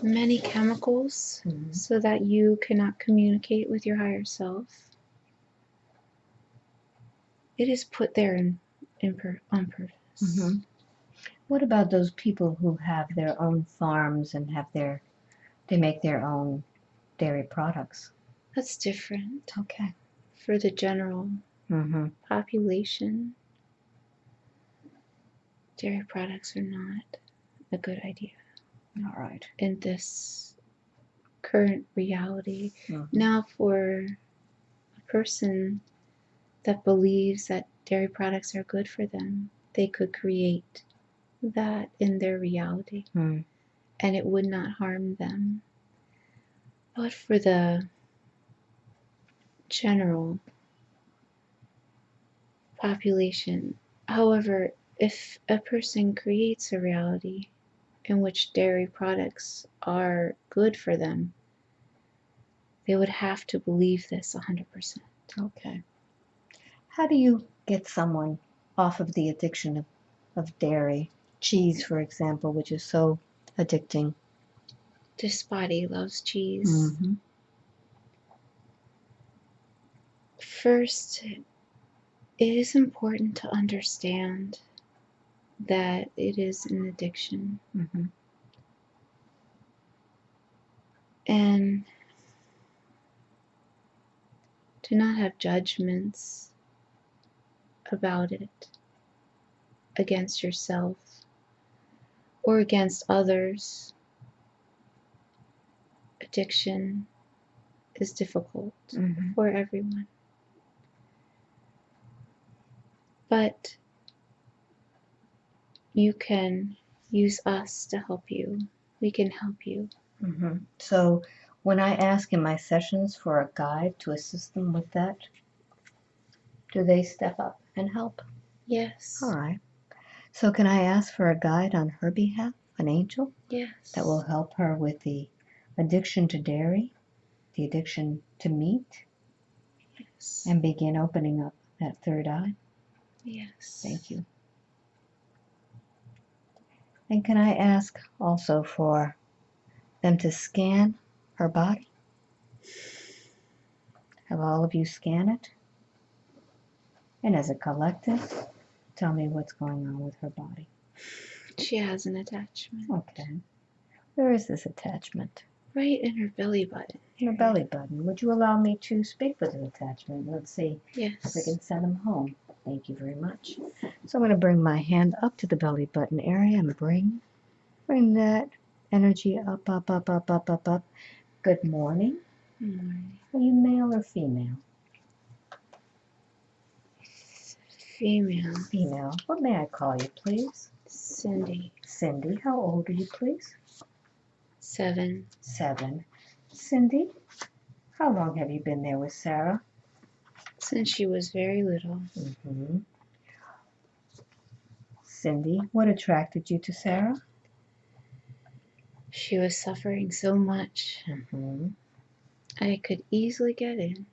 Many chemicals Mhm. so that you cannot communicate with your higher self. It is put there in, in pur- on purpose. Mhm. What about those people who have their own farms and have their, they make their own dairy products? That's different Okay. for the general Mm-hmm. population. Dairy products are not a good idea All right. in this current reality. Mhm. Now, for a person that believes that dairy products are good for them, they could create that in their reality Hmm. and it would not harm them. But for the general population, however, if a person creates a reality in which dairy products are good for them, they would have to believe this 100%. Okay. How do you get someone off of the addiction of, of dairy, cheese, for example, which is so addicting? This body loves cheese. Mhm. First, it is important to understand that it is an addiction Mhm. and do not have judgments about it against yourself or against others. Addiction is difficult Mhm. for everyone. But you can use us to help you. We can help you. Mhm. So when I ask in my sessions for a guide to assist them with that, do they step up and help? Yes. All right. So can I ask for a guide on her behalf, an angel, Yes. that will help her with the addiction to dairy, the addiction to meat, Yes. and begin opening up that third eye? yes. Thank you. And can I ask also for them to scan her body? Have all of you scan it? And as a collective, tell me what's going on with her body. She has an attachment Okay. Where is this attachment? right in her belly button. In her belly button. Would you allow me to speak with an attachment? Let's see if Yes. we can send him home. Thank you very much. So I'm going to bring my hand up to the belly button area and bring, bring that energy up, up, up, up, up, up, up. Good morning. Morning. Are you male or female? Female. Female. What may I call you, please? Cindy. Cindy. How old are you, please? Seven. Seven. Cindy, how long have you been there with Sarah? Since she was very little. Mm-hmm. Cindy, what attracted you to Sarah? She was suffering so much. Mm-hmm. I could easily get in.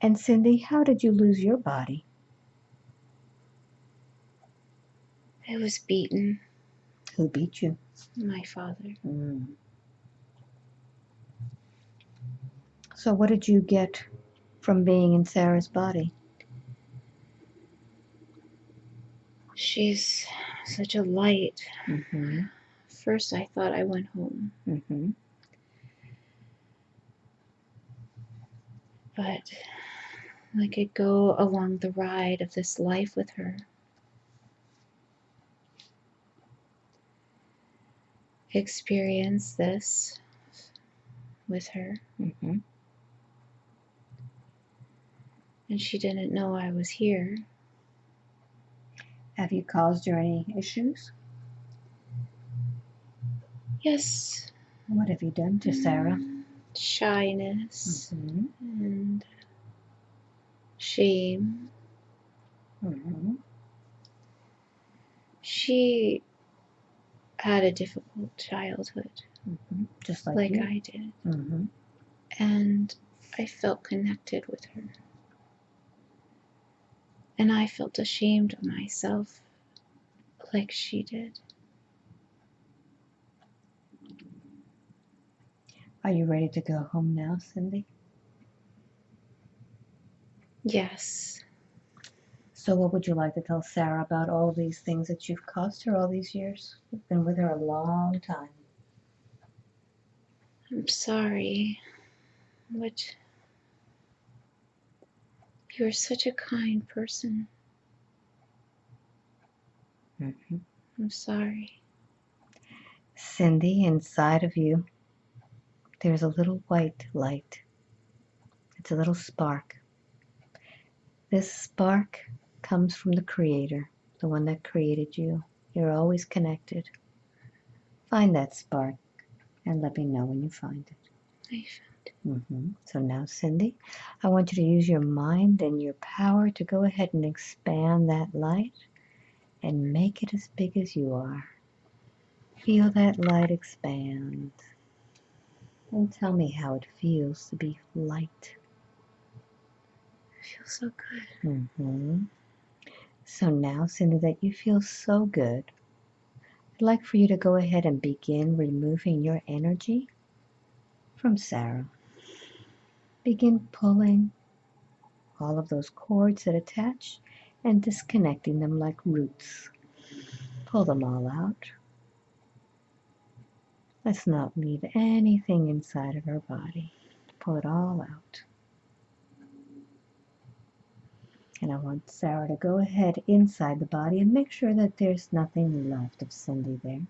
And Cindy, how did you lose your body? I was beaten. Who beat you? My father. Mm. So, what did you get from being in Sarah's body? She's such a light. Mm-hmm. First, I thought I went home, Mm-hmm. but I could go along the ride of this life with her. Experience this with her, Mm-hmm. And she didn't know I was here. Have you caused her any issues? Yes, What have you done to Sarah? shyness Mm-hmm. and shame. Mm-hmm. She had a difficult childhood, Mm-hmm. Just like, like. I did, Mm-hmm. and I felt connected with her. And I felt ashamed of myself, like she did. Are you ready to go home now, Cindy? Yes. So, what would you like to tell Sarah about all these things that you've cost her all these years? You've been with her a long time. I'm sorry. But you're such a kind person. Mm-hmm. I'm sorry. Cindy, inside of you, there's a little white light. It's a little spark. This spark comes from the Creator, the one that created you. You're always connected. Find that spark and let me know when you find it. I hmm So now, Cindy, I want you to use your mind and your power to go ahead and expand that light and make it as big as you are. Feel that light expand. And tell me how it feels to be light. It feels so good. Mm -hmm. So now, Cindy, that you feel so good, I'd like for you to go ahead and begin removing your energy from Sarah. Begin pulling all of those cords that attach and disconnecting them like roots. Pull them all out. Let's not leave anything inside of our body. Pull it all out. And I want Sarah to go ahead inside the body and make sure that there's nothing left of Cindy there.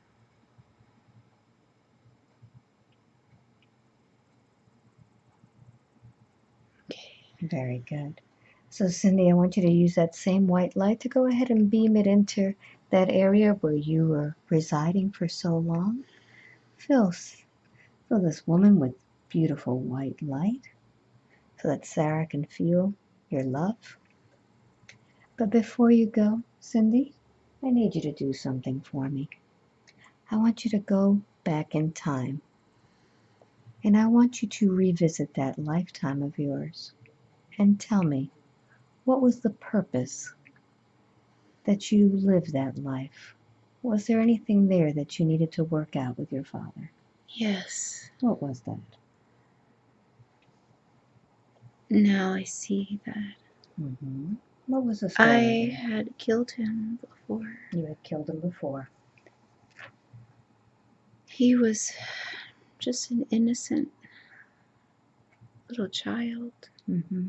Very good. So, Cindy, I want you to use that same white light to go ahead and beam it into that area where you were residing for so long. Fill, fill this woman with beautiful white light so that Sarah can feel your love. But before you go, Cindy, I need you to do something for me. I want you to go back in time. And I want you to revisit that lifetime of yours and tell me what was the purpose that you lived that life? Was there anything there that you needed to work out with your father? Yes. What was that? Now I see that Mm-hmm. What was the story? I had killed him before. You had killed him before. He was just an innocent little child, Mm-hmm.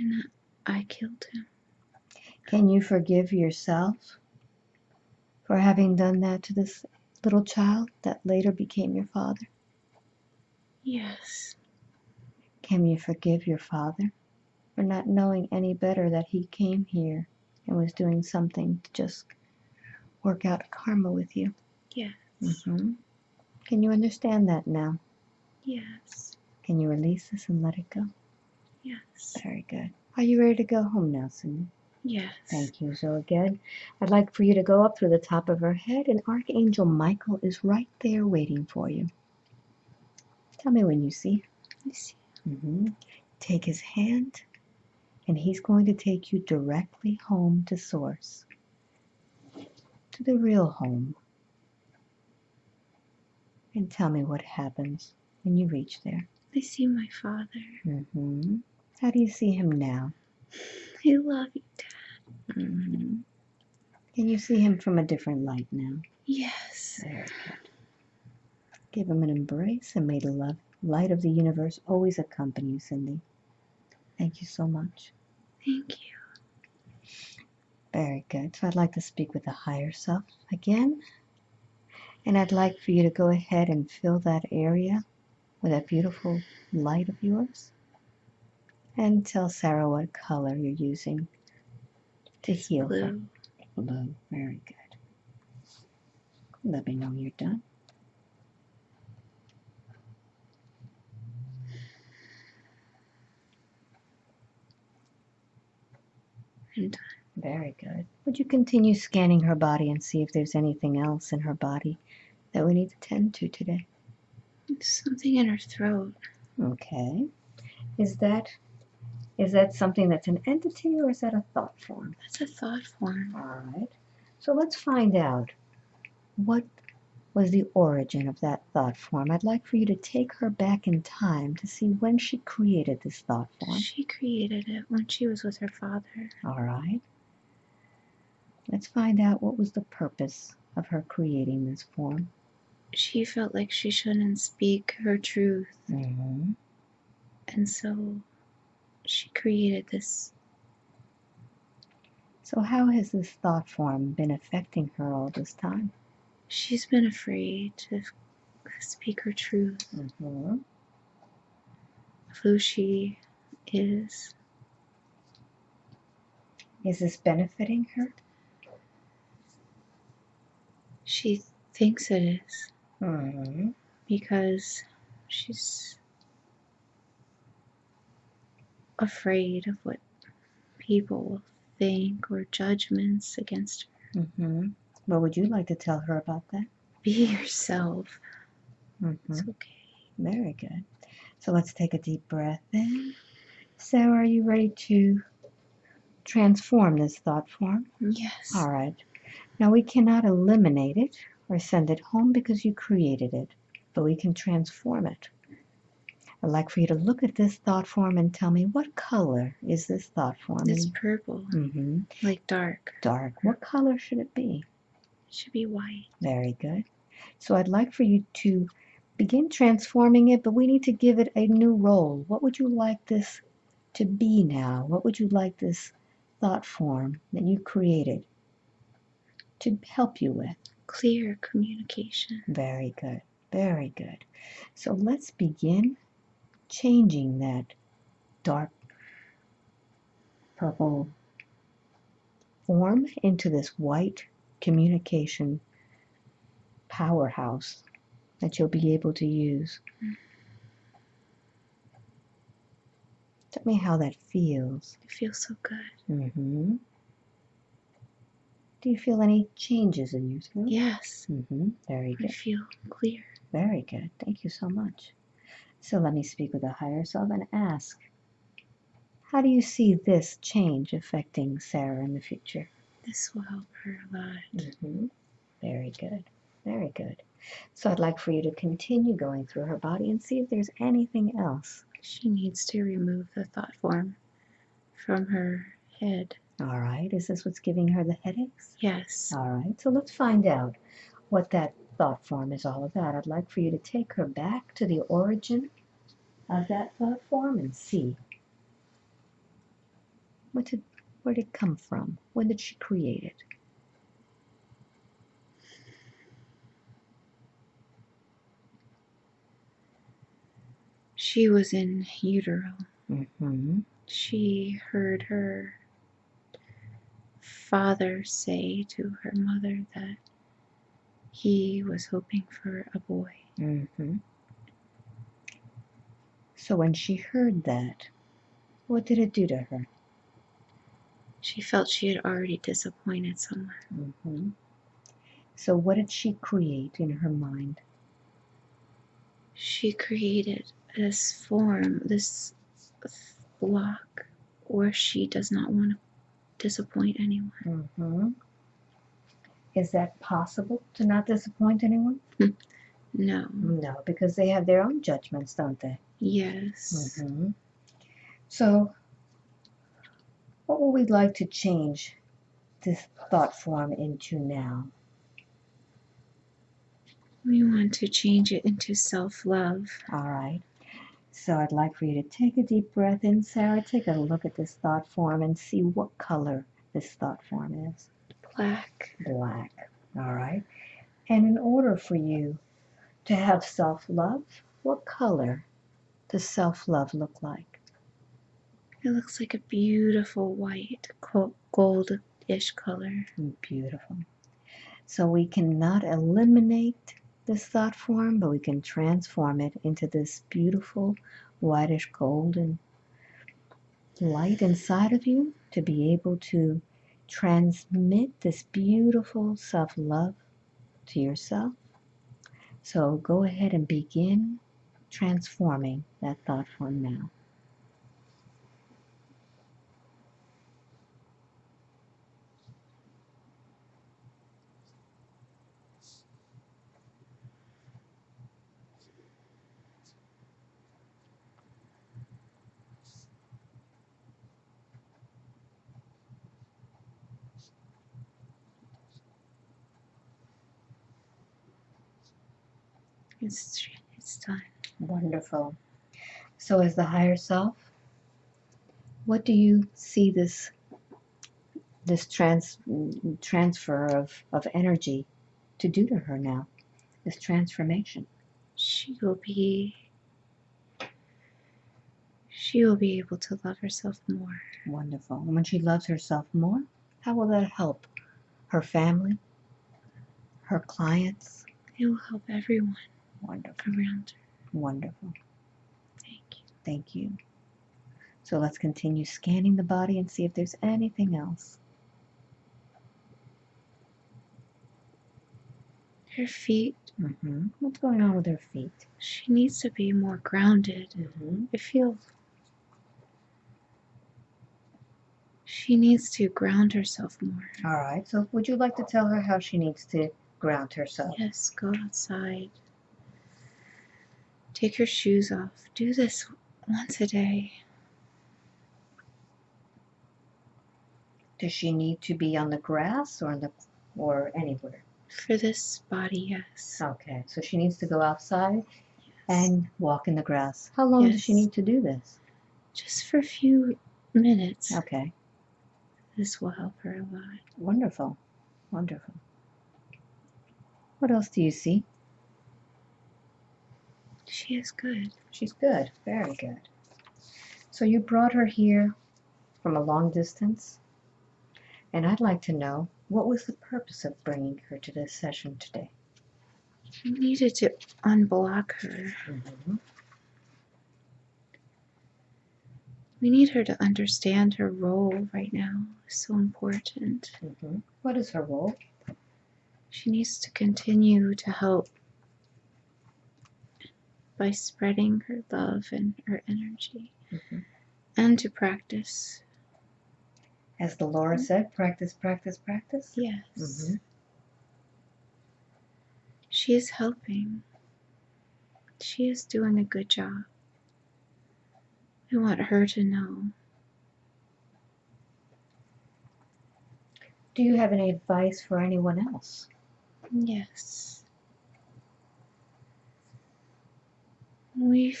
And I killed him. Can you forgive yourself for having done that to this little child that later became your father? Yes. Can you forgive your father for not knowing any better that he came here and was doing something to just work out karma with you? Yes. hmm Can you understand that now? Yes. Can you release this and let it go? Yes. Very good. Are you ready to go home now, Cindy? Yes. Thank you. So again, I'd like for you to go up through the top of her head, and Archangel Michael is right there waiting for you. Tell me when you see. I see. Mm -hmm. Take his hand, and he's going to take you directly home to Source, to the real home. And tell me what happens when you reach there. I see my father. hmm How do you see him now? I love you, Dad. hmm Can you see him from a different light now? Yes. Very good. Give him an embrace and may the love, light of the universe always accompany you, Cindy. Thank you so much. Thank you. Very good. So I'd like to speak with the higher self again. And I'd like for you to go ahead and fill that area with that beautiful light of yours. And tell Sarah what color you're using to it's heal blue. her. Blue, very good. Let me know you're done. Done. Very good. Would you continue scanning her body and see if there's anything else in her body that we need to tend to today? Something in her throat. Okay. Is that is that something that's an entity or is that a thought form? That's a thought form. All right. So let's find out what was the origin of that thought form. I'd like for you to take her back in time to see when she created this thought form. She created it when she was with her father. All right. Let's find out what was the purpose of her creating this form. She felt like she shouldn't speak her truth, Mm-hmm. and so she created this. So, how has this thought form been affecting her all this time? She's been afraid to speak her truth Mm-hmm. of who she is. Is this benefiting her? She thinks it is Mm-hmm. because she's afraid of what people will think or judgments against her. Mm-hmm. What would you like to tell her about that? Be yourself. Mm-hmm. It's okay. Very good. So let's take a deep breath in. So, are you ready to transform this thought form? Yes. All right. Now we cannot eliminate it or send it home because you created it, but we can transform it. I'd like for you to look at this thought form and tell me what color is this thought form? It's purple, Mm-hmm. like dark. Dark. What color should it be? It should be white. Very good. So I'd like for you to begin transforming it, but we need to give it a new role. What would you like this to be now? What would you like this thought form that you created to help you with? Clear communication. Very good. Very good. So let's begin changing that dark purple form into this white communication powerhouse that you'll be able to use. Tell me how that feels. It feels so good. hmm Do you feel any changes in yourself? Yes. hmm Very good. I feel clear. Very good. Thank you so much. So let me speak with the higher self and ask, how do you see this change affecting Sarah in the future? This will help her a lot. hmm Very good. Very good. So I'd like for you to continue going through her body and see if there's anything else. She needs to remove the thought form from her head. All right. Is this what's giving her the headaches? Yes. All right. So let's find out what that thought form is all about. I'd like for you to take her back to the origin of that thought form and see what did, where did it come from? When did she create it? She was in utero. Mm-hmm. She heard her father say to her mother that he was hoping for a boy. Mm-hmm. So when she heard that, what did it do to her? She felt she had already disappointed someone. Mm-hmm. So what did she create in her mind? She created this form, this block where she does not want to disappoint anyone. Mm-hmm. Is that possible to not disappoint anyone? No. No, because they have their own judgments, don't they? Yes. Mm-hmm. So, what would we like to change this thought form into now? We want to change it into self love. All right. So, I'd like for you to take a deep breath in, Sarah. Take a look at this thought form and see what color this thought form is. Black. Black. All right. And in order for you to have self love, what color does self love look like? It looks like a beautiful white, goldish color. Beautiful. So we cannot eliminate this thought form, but we can transform it into this beautiful whitish golden light inside of you to be able to transmit this beautiful self love to yourself. So go ahead and begin transforming that thought form now. It's it's done. Wonderful. So, as the higher self, what do you see this this trans transfer of, of energy to do to her now? This transformation. She will be she will be able to love herself more. Wonderful. And when she loves herself more, how will that help her family, her clients? It will help everyone Wonderful. around her. Wonderful. Thank you. Thank you. So let's continue scanning the body and see if there's anything else. Her feet, hmm What's going on with her feet? she needs to be more grounded. Mm-hmm. I feel she needs to ground herself more. All right. So would you like to tell her how she needs to ground herself? Yes, go outside. Take your shoes off. Do this once a day. Does she need to be on the grass or on the or anywhere? For this body, yes. Okay. So she needs to go outside yes. and walk in the grass. How long does she need to do this? just for a few minutes, Okay. this will help her a lot. Wonderful. Wonderful. What else do you see? She is good. She's good. Very good. So you brought her here from a long distance. And I'd like to know what was the purpose of bringing her to this session today? We needed to unblock her. Mm-hmm. We need her to understand her role right now is so important. Mm-hmm. What is her role? She needs to continue to help by spreading her love and her energy Mhm. and to practice. As the Laura said, practice, practice, practice. Yes. Mhm. She is helping. She is doing a good job. I want her to know. Do you have any advice for anyone else? Yes. We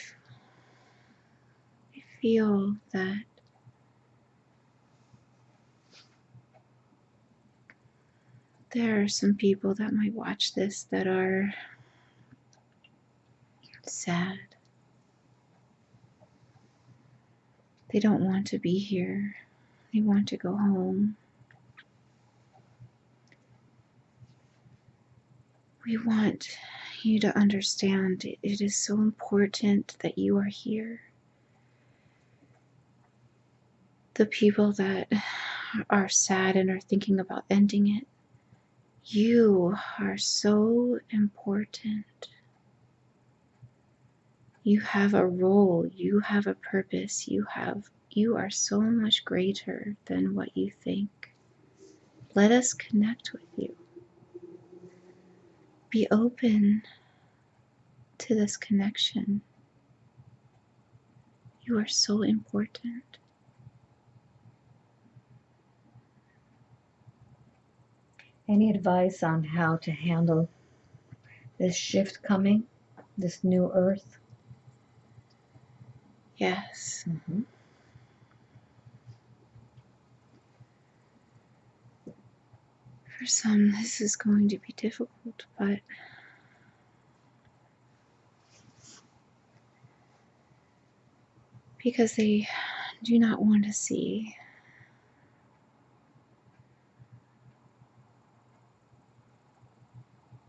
feel that there are some people that might watch this that are sad. They don't want to be here. They want to go home. We want you to understand it is so important that you are here. The people that are sad and are thinking about ending it, you are so important. You have a role, you have a purpose, you have you are so much greater than what you think. Let us connect with you. Be open to this connection. You are so important. Any advice on how to handle this shift coming, this new earth? Yes. Mm-hmm. For some, this is going to be difficult, but because they do not want to see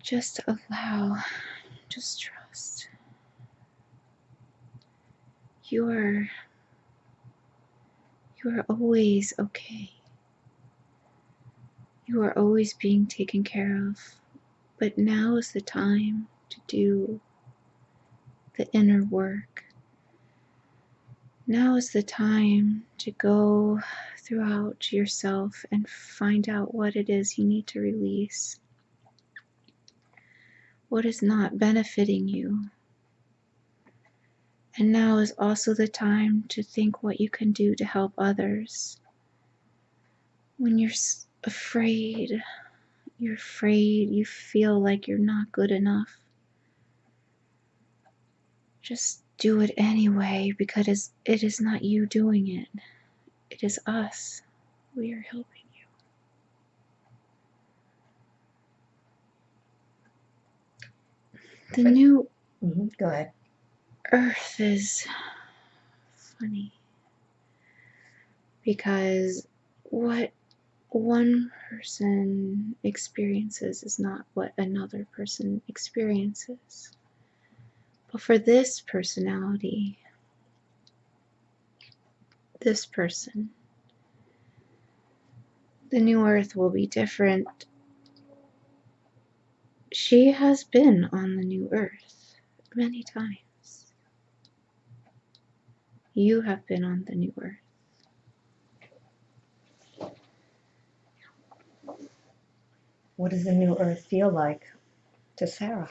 just allow, just trust. You are You are always okay. You are always being taken care of. But now is the time to do the inner work. Now is the time to go throughout yourself and find out what it is you need to release. What is not benefiting you. And now is also the time to think what you can do to help others. When you're afraid, you're afraid, you feel like you're not good enough. Just do it anyway because it is not you doing it, it is us. We are helping you. The new Mm-hmm. Go ahead. earth is funny because what one person experiences is not what another person experiences. But for this personality, this person, the new earth will be different. She has been on the new earth many times. You have been on the new earth. What does the new earth feel like to Sarah?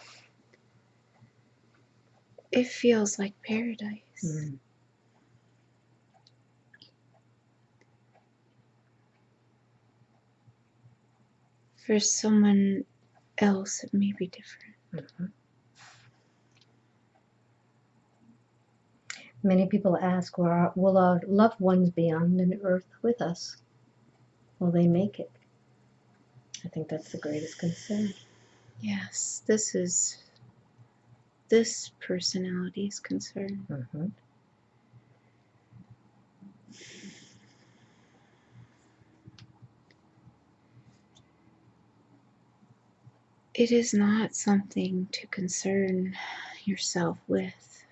It feels like paradise. Mm. For someone else, it may be different. Mhm. Many people ask, will our, will our loved ones be on the new earth with us? Will they make it? I think that's the greatest concern. Yes, this is this personality's concern. Mm-hmm. It is not something to concern yourself with.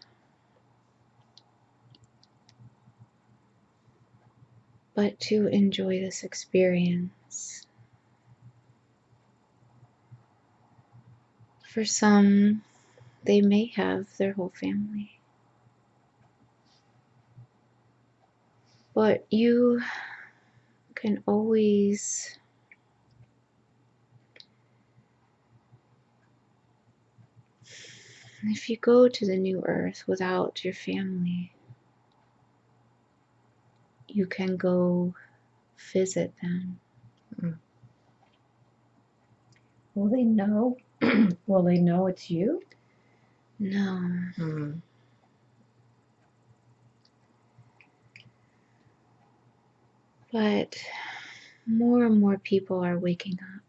But to enjoy this experience. For some, they may have their whole family. But you can always if you go to the new earth without your family, you can go visit them. Hmm. Will they know? will they know it's you? No, Mm. but more and more people are waking up.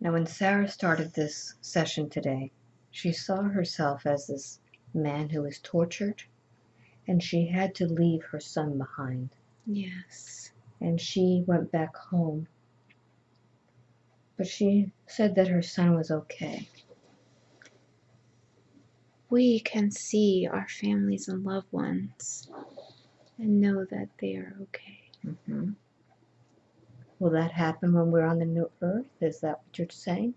Now, when Sarah started this session today, she saw herself as this man who was tortured, and she had to leave her son behind. Yes. And she went back home. But she said that her son was okay. We can see our families and loved ones and know that they are okay. hmm Will that happen when we're on the new earth? Is that what you're saying?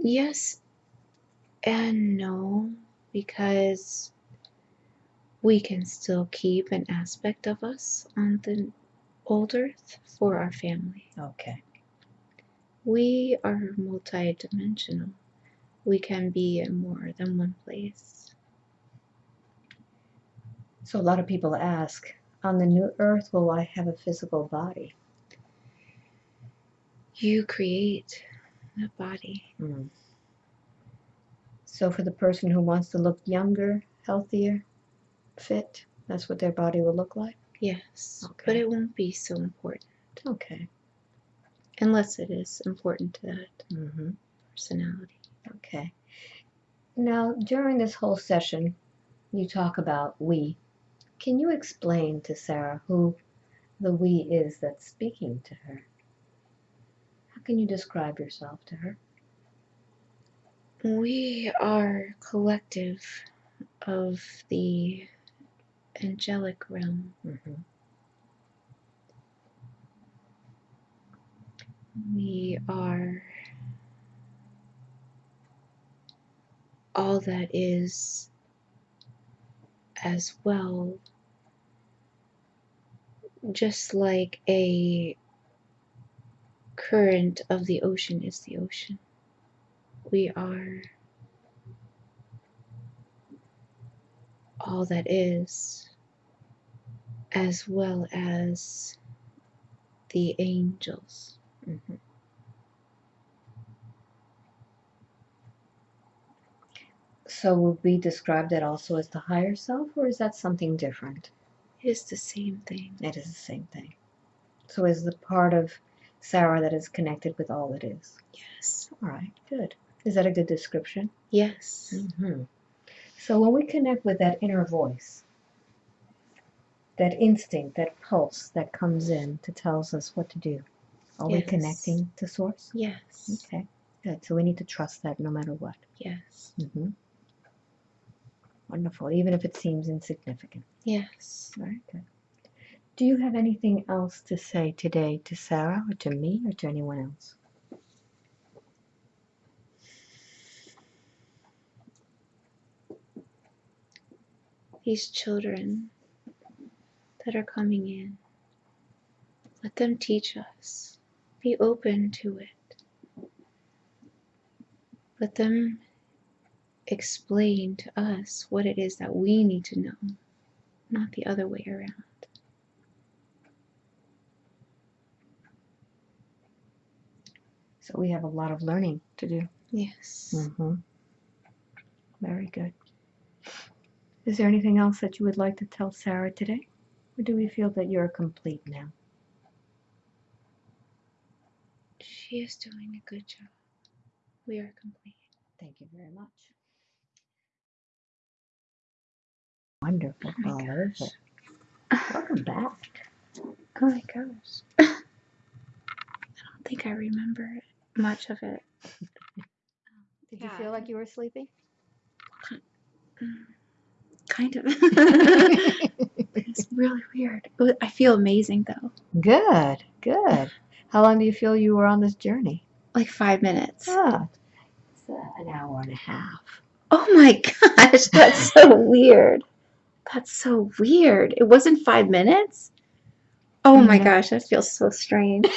Yes and no, because we can still keep an aspect of us on the old earth for our family. Okay. We are multidimensional. We can be in more than one place. So a lot of people ask, on the new earth, will I have a physical body? You create that body. Mm. So for the person who wants to look younger, healthier, fit, that's what their body will look like? Yes, but it won't be so important Okay. unless it is important to that hmm personality. Okay. Now, during this whole session, you talk about we. Can you explain to Sarah who the we is that's speaking to her? How can you describe yourself to her? We are collective of the angelic realm. hmm We are all that is as well, just like a current of the ocean is the ocean. We are all that is, as well as the angels. hmm So will we describe that also as the higher self, or is that something different? It is the same thing. It is the same thing. So is the part of Sarah that is connected with all that is. Yes. All right, good. Is that a good description? Yes. hmm So when we connect with that inner voice, that instinct, that pulse that comes in to tells us what to do, are we connecting to source? Yes. Okay, good. So we need to trust that no matter what. Yes. hmm Wonderful, even if it seems insignificant. Yes. Very good. Do you have anything else to say today to Sarah or to me or to anyone else? These children that are coming in, let them teach us. Be open to it. Let them explain to us what it is that we need to know, not the other way around. So we have a lot of learning to do. Yes. Mm-hmm. Very good. Is there anything else that you would like to tell Sarah today? Or do we feel that you're complete now? She is doing a good job. We are complete. Thank you very much. Wonderful. Oh my All over. gosh. Welcome back. Oh my gosh. I don't think I remember much of it. Did Yeah. you feel like you were sleepy? Mm, Kind of. it's really weird. I feel amazing though. good, good. How long do you feel you were on this journey? Like five minutes. Ah, it's uh, an hour and a half. Oh my gosh, that's so weird. That's so weird. It wasn't five minutes? Oh my gosh, that feels so strange.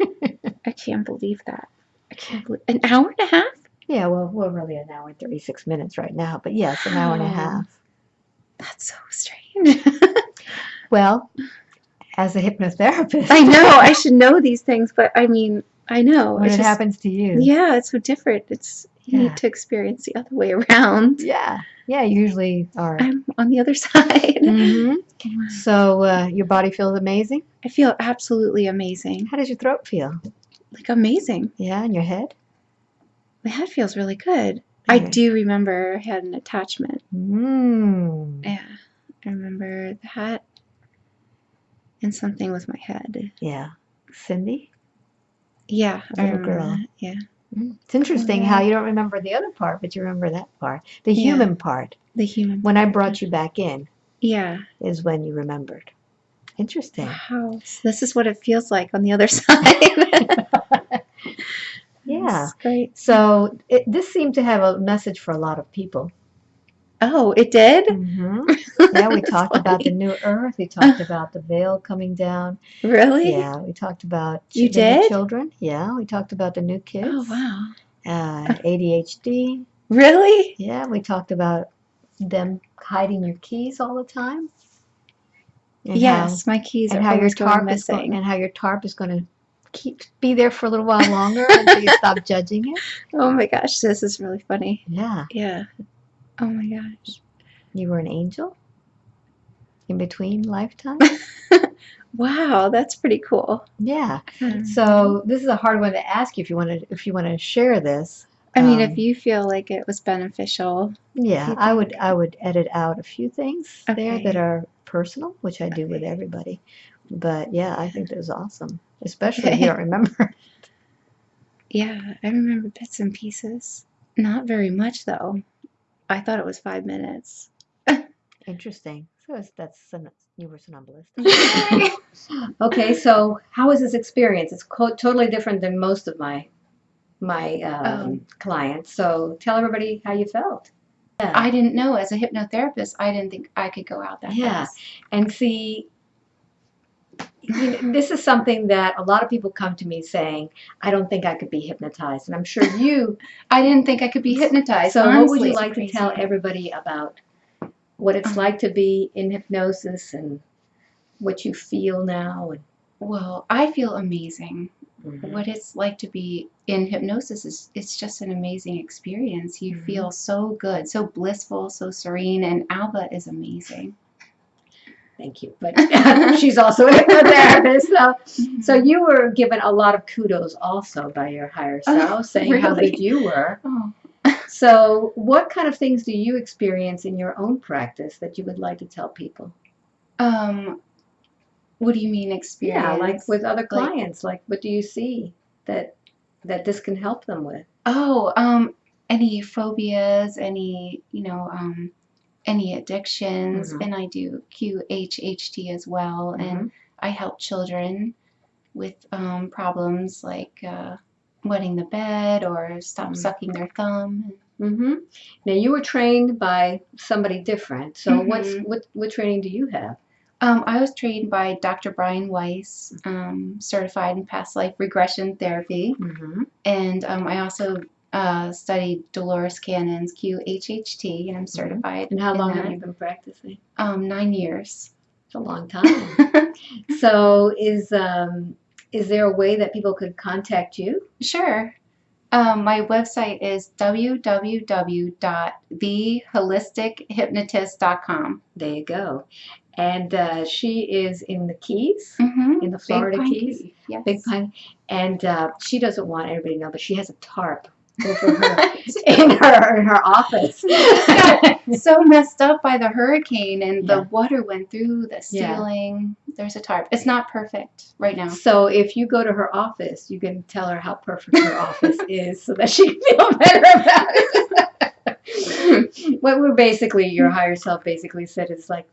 I can't believe that. I can't believe an hour and a half? Yeah, well, we're really an hour and 36 minutes right now, but yes, an hour and a half. That's so strange. Well, as a hypnotherapist, I know I should know these things, but I mean, I know. when it just- happens to you. Yeah, it's so different. It's you Yeah. need to experience the other way around. Yeah, yeah, you usually are. I'm on the other side. Mhm. So uh, your body feels amazing. I feel absolutely amazing. How does your throat feel? Like amazing. Yeah, and your head? My head feels really good. I Okay. do remember I had an attachment. Mm. Yeah, I remember the hat and something with my head. Yeah. Cindy? Yeah, Little girl. that. Yeah, Mm. It's interesting how yeah. you don't remember the other part, but you remember that part. The Yeah. human part, the human. when I brought you back in, Yeah. is when you remembered. Interesting. Wow. So this is what it feels like on the other side. Yeah. Great. So it, this seemed to have a message for a lot of people. Oh, it did. hmm Yeah, we talked about the new earth. We talked about the veil coming down. Really? Yeah, we talked about You the did? children. Yeah, we talked about the new kids. Oh wow. Uh, ADHD. Really? Yeah, we talked about them hiding your keys all the time. And yes, my keys How, are how your tarp is going, missing. and how your tarp is going to keep be there for a little while longer until you stop judging it. Oh my gosh, this is really funny. Yeah, Yeah. Oh my gosh. you were an angel in between lifetimes. Wow, that's pretty cool. yeah. Hmm. So this is a hard one to ask you if you want to if you want to share this. I mean, um, if you feel like it was beneficial, Yeah, I would? I would edit out a few things there that are personal, which I do with everybody. But yeah, I think that was awesome, especially if you don't remember. yeah, I remember bits and pieces. Not very much though. I thought it was five minutes. Interesting. So that's son- you were somnambulist. okay, so how was this experience? It's co- totally different than most of my my um, Um, clients. So tell everybody how you felt. Yeah. I didn't know as a hypnotherapist, I didn't think I could go out that Yeah. fast. and see you know, this is something that a lot of people come to me saying i don't think i could be hypnotized and i'm sure you I didn't think I could be hypnotized. so what would you like to tell everybody about what it's like to be in hypnosis and what you feel now and Well, I feel amazing. Mhm. What it's like to be in hypnosis is it's just an amazing experience. You Mhm. feel so good, so blissful, so serene, and Alba is amazing. Thank you but she's also a hypnotherapist so so you were given a lot of kudos also by your higher Oh, self saying how really? good you were Oh. So, what kind of things do you experience in your own practice that you would like to tell people? Um, what do you mean experience? Yeah, like with other Like- clients, like what do you see that that this can help them with? Oh, um, any phobias, any, you know, um, any addictions, Mhm. and I do QHHT as well, Mm-hmm. and I help children with um, problems like uh, wetting the bed or stop Mhm. sucking their thumb. Mm-hmm. Now, you were trained by somebody different. So, what's Mhm. what what training do you have? Um, I was trained by Dr. Brian Weiss, um, certified in past life regression therapy, Mm-hmm. and um, I also uh, studied Dolores Cannon's QHHT, and I'm certified. And how long have you been practicing? Um, nine years. It's a long time. so, is um is there a way that people could contact you? Sure. Um, my website is www.theholistichuhypnotist.com. There you go. And uh, she is in the Keys, Mm-hmm. in the Florida Keys. Yes. Big Pine, and uh, she doesn't want everybody to know, but she has a tarp her in her in her office. so messed up by the hurricane, and Yeah. the water went through the Yeah. ceiling. There's a tarp. It's not perfect right now. so if you go to her office, you can tell her how perfect her office is, so that she can feel better about it. what we're basically your higher self basically said is like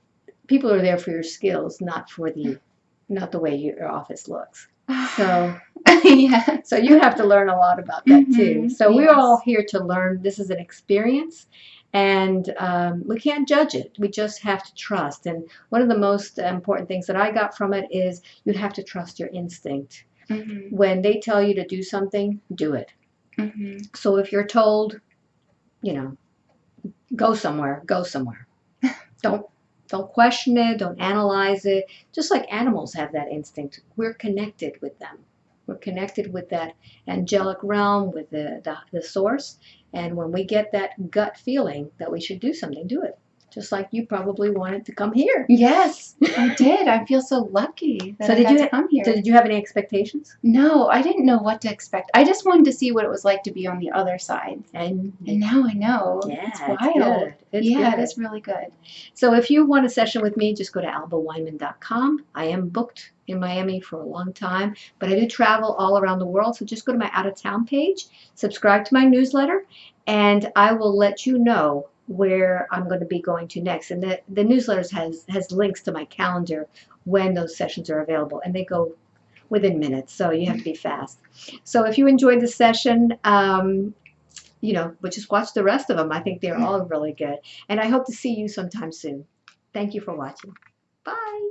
people are there for your skills, not for the not the way your office looks. So yeah. So you have to learn a lot about that too. Mhm, So we're all here to learn. This is an experience, and um, we can't judge it. We just have to trust. And one of the most important things that I got from it is you have to trust your instinct. Mm-hmm. When they tell you to do something, do it. Mm-hmm. So if you're told, you know, go somewhere, go somewhere. don't don't question it. Don't analyze it. Just like animals have that instinct, we're connected with them. We're connected with that angelic realm, with the, the, the source. And when we get that gut feeling that we should do something, do it. Just like you probably wanted to come here. Yes, I did. I feel so lucky that So I did got you ha- come here. So did you have any expectations? No, I didn't know what to expect. I just wanted to see what it was like to be on the other side. And And now I know. yeah, it's it's wild. good. It's yeah, good. it is really good. So if you want a session with me, just go to albaweinman.com. I am booked in Miami for a long time, but I do travel all around the world. So just go to my out of town page, subscribe to my newsletter, and I will let you know where I'm going to be going to next. And the, the newsletters has, has links to my calendar when those sessions are available, and they go within minutes, so you have to be fast. So if you enjoyed the session, um, you know, but just watch the rest of them. I think they're all really good. And I hope to see you sometime soon. Thank you for watching. Bye.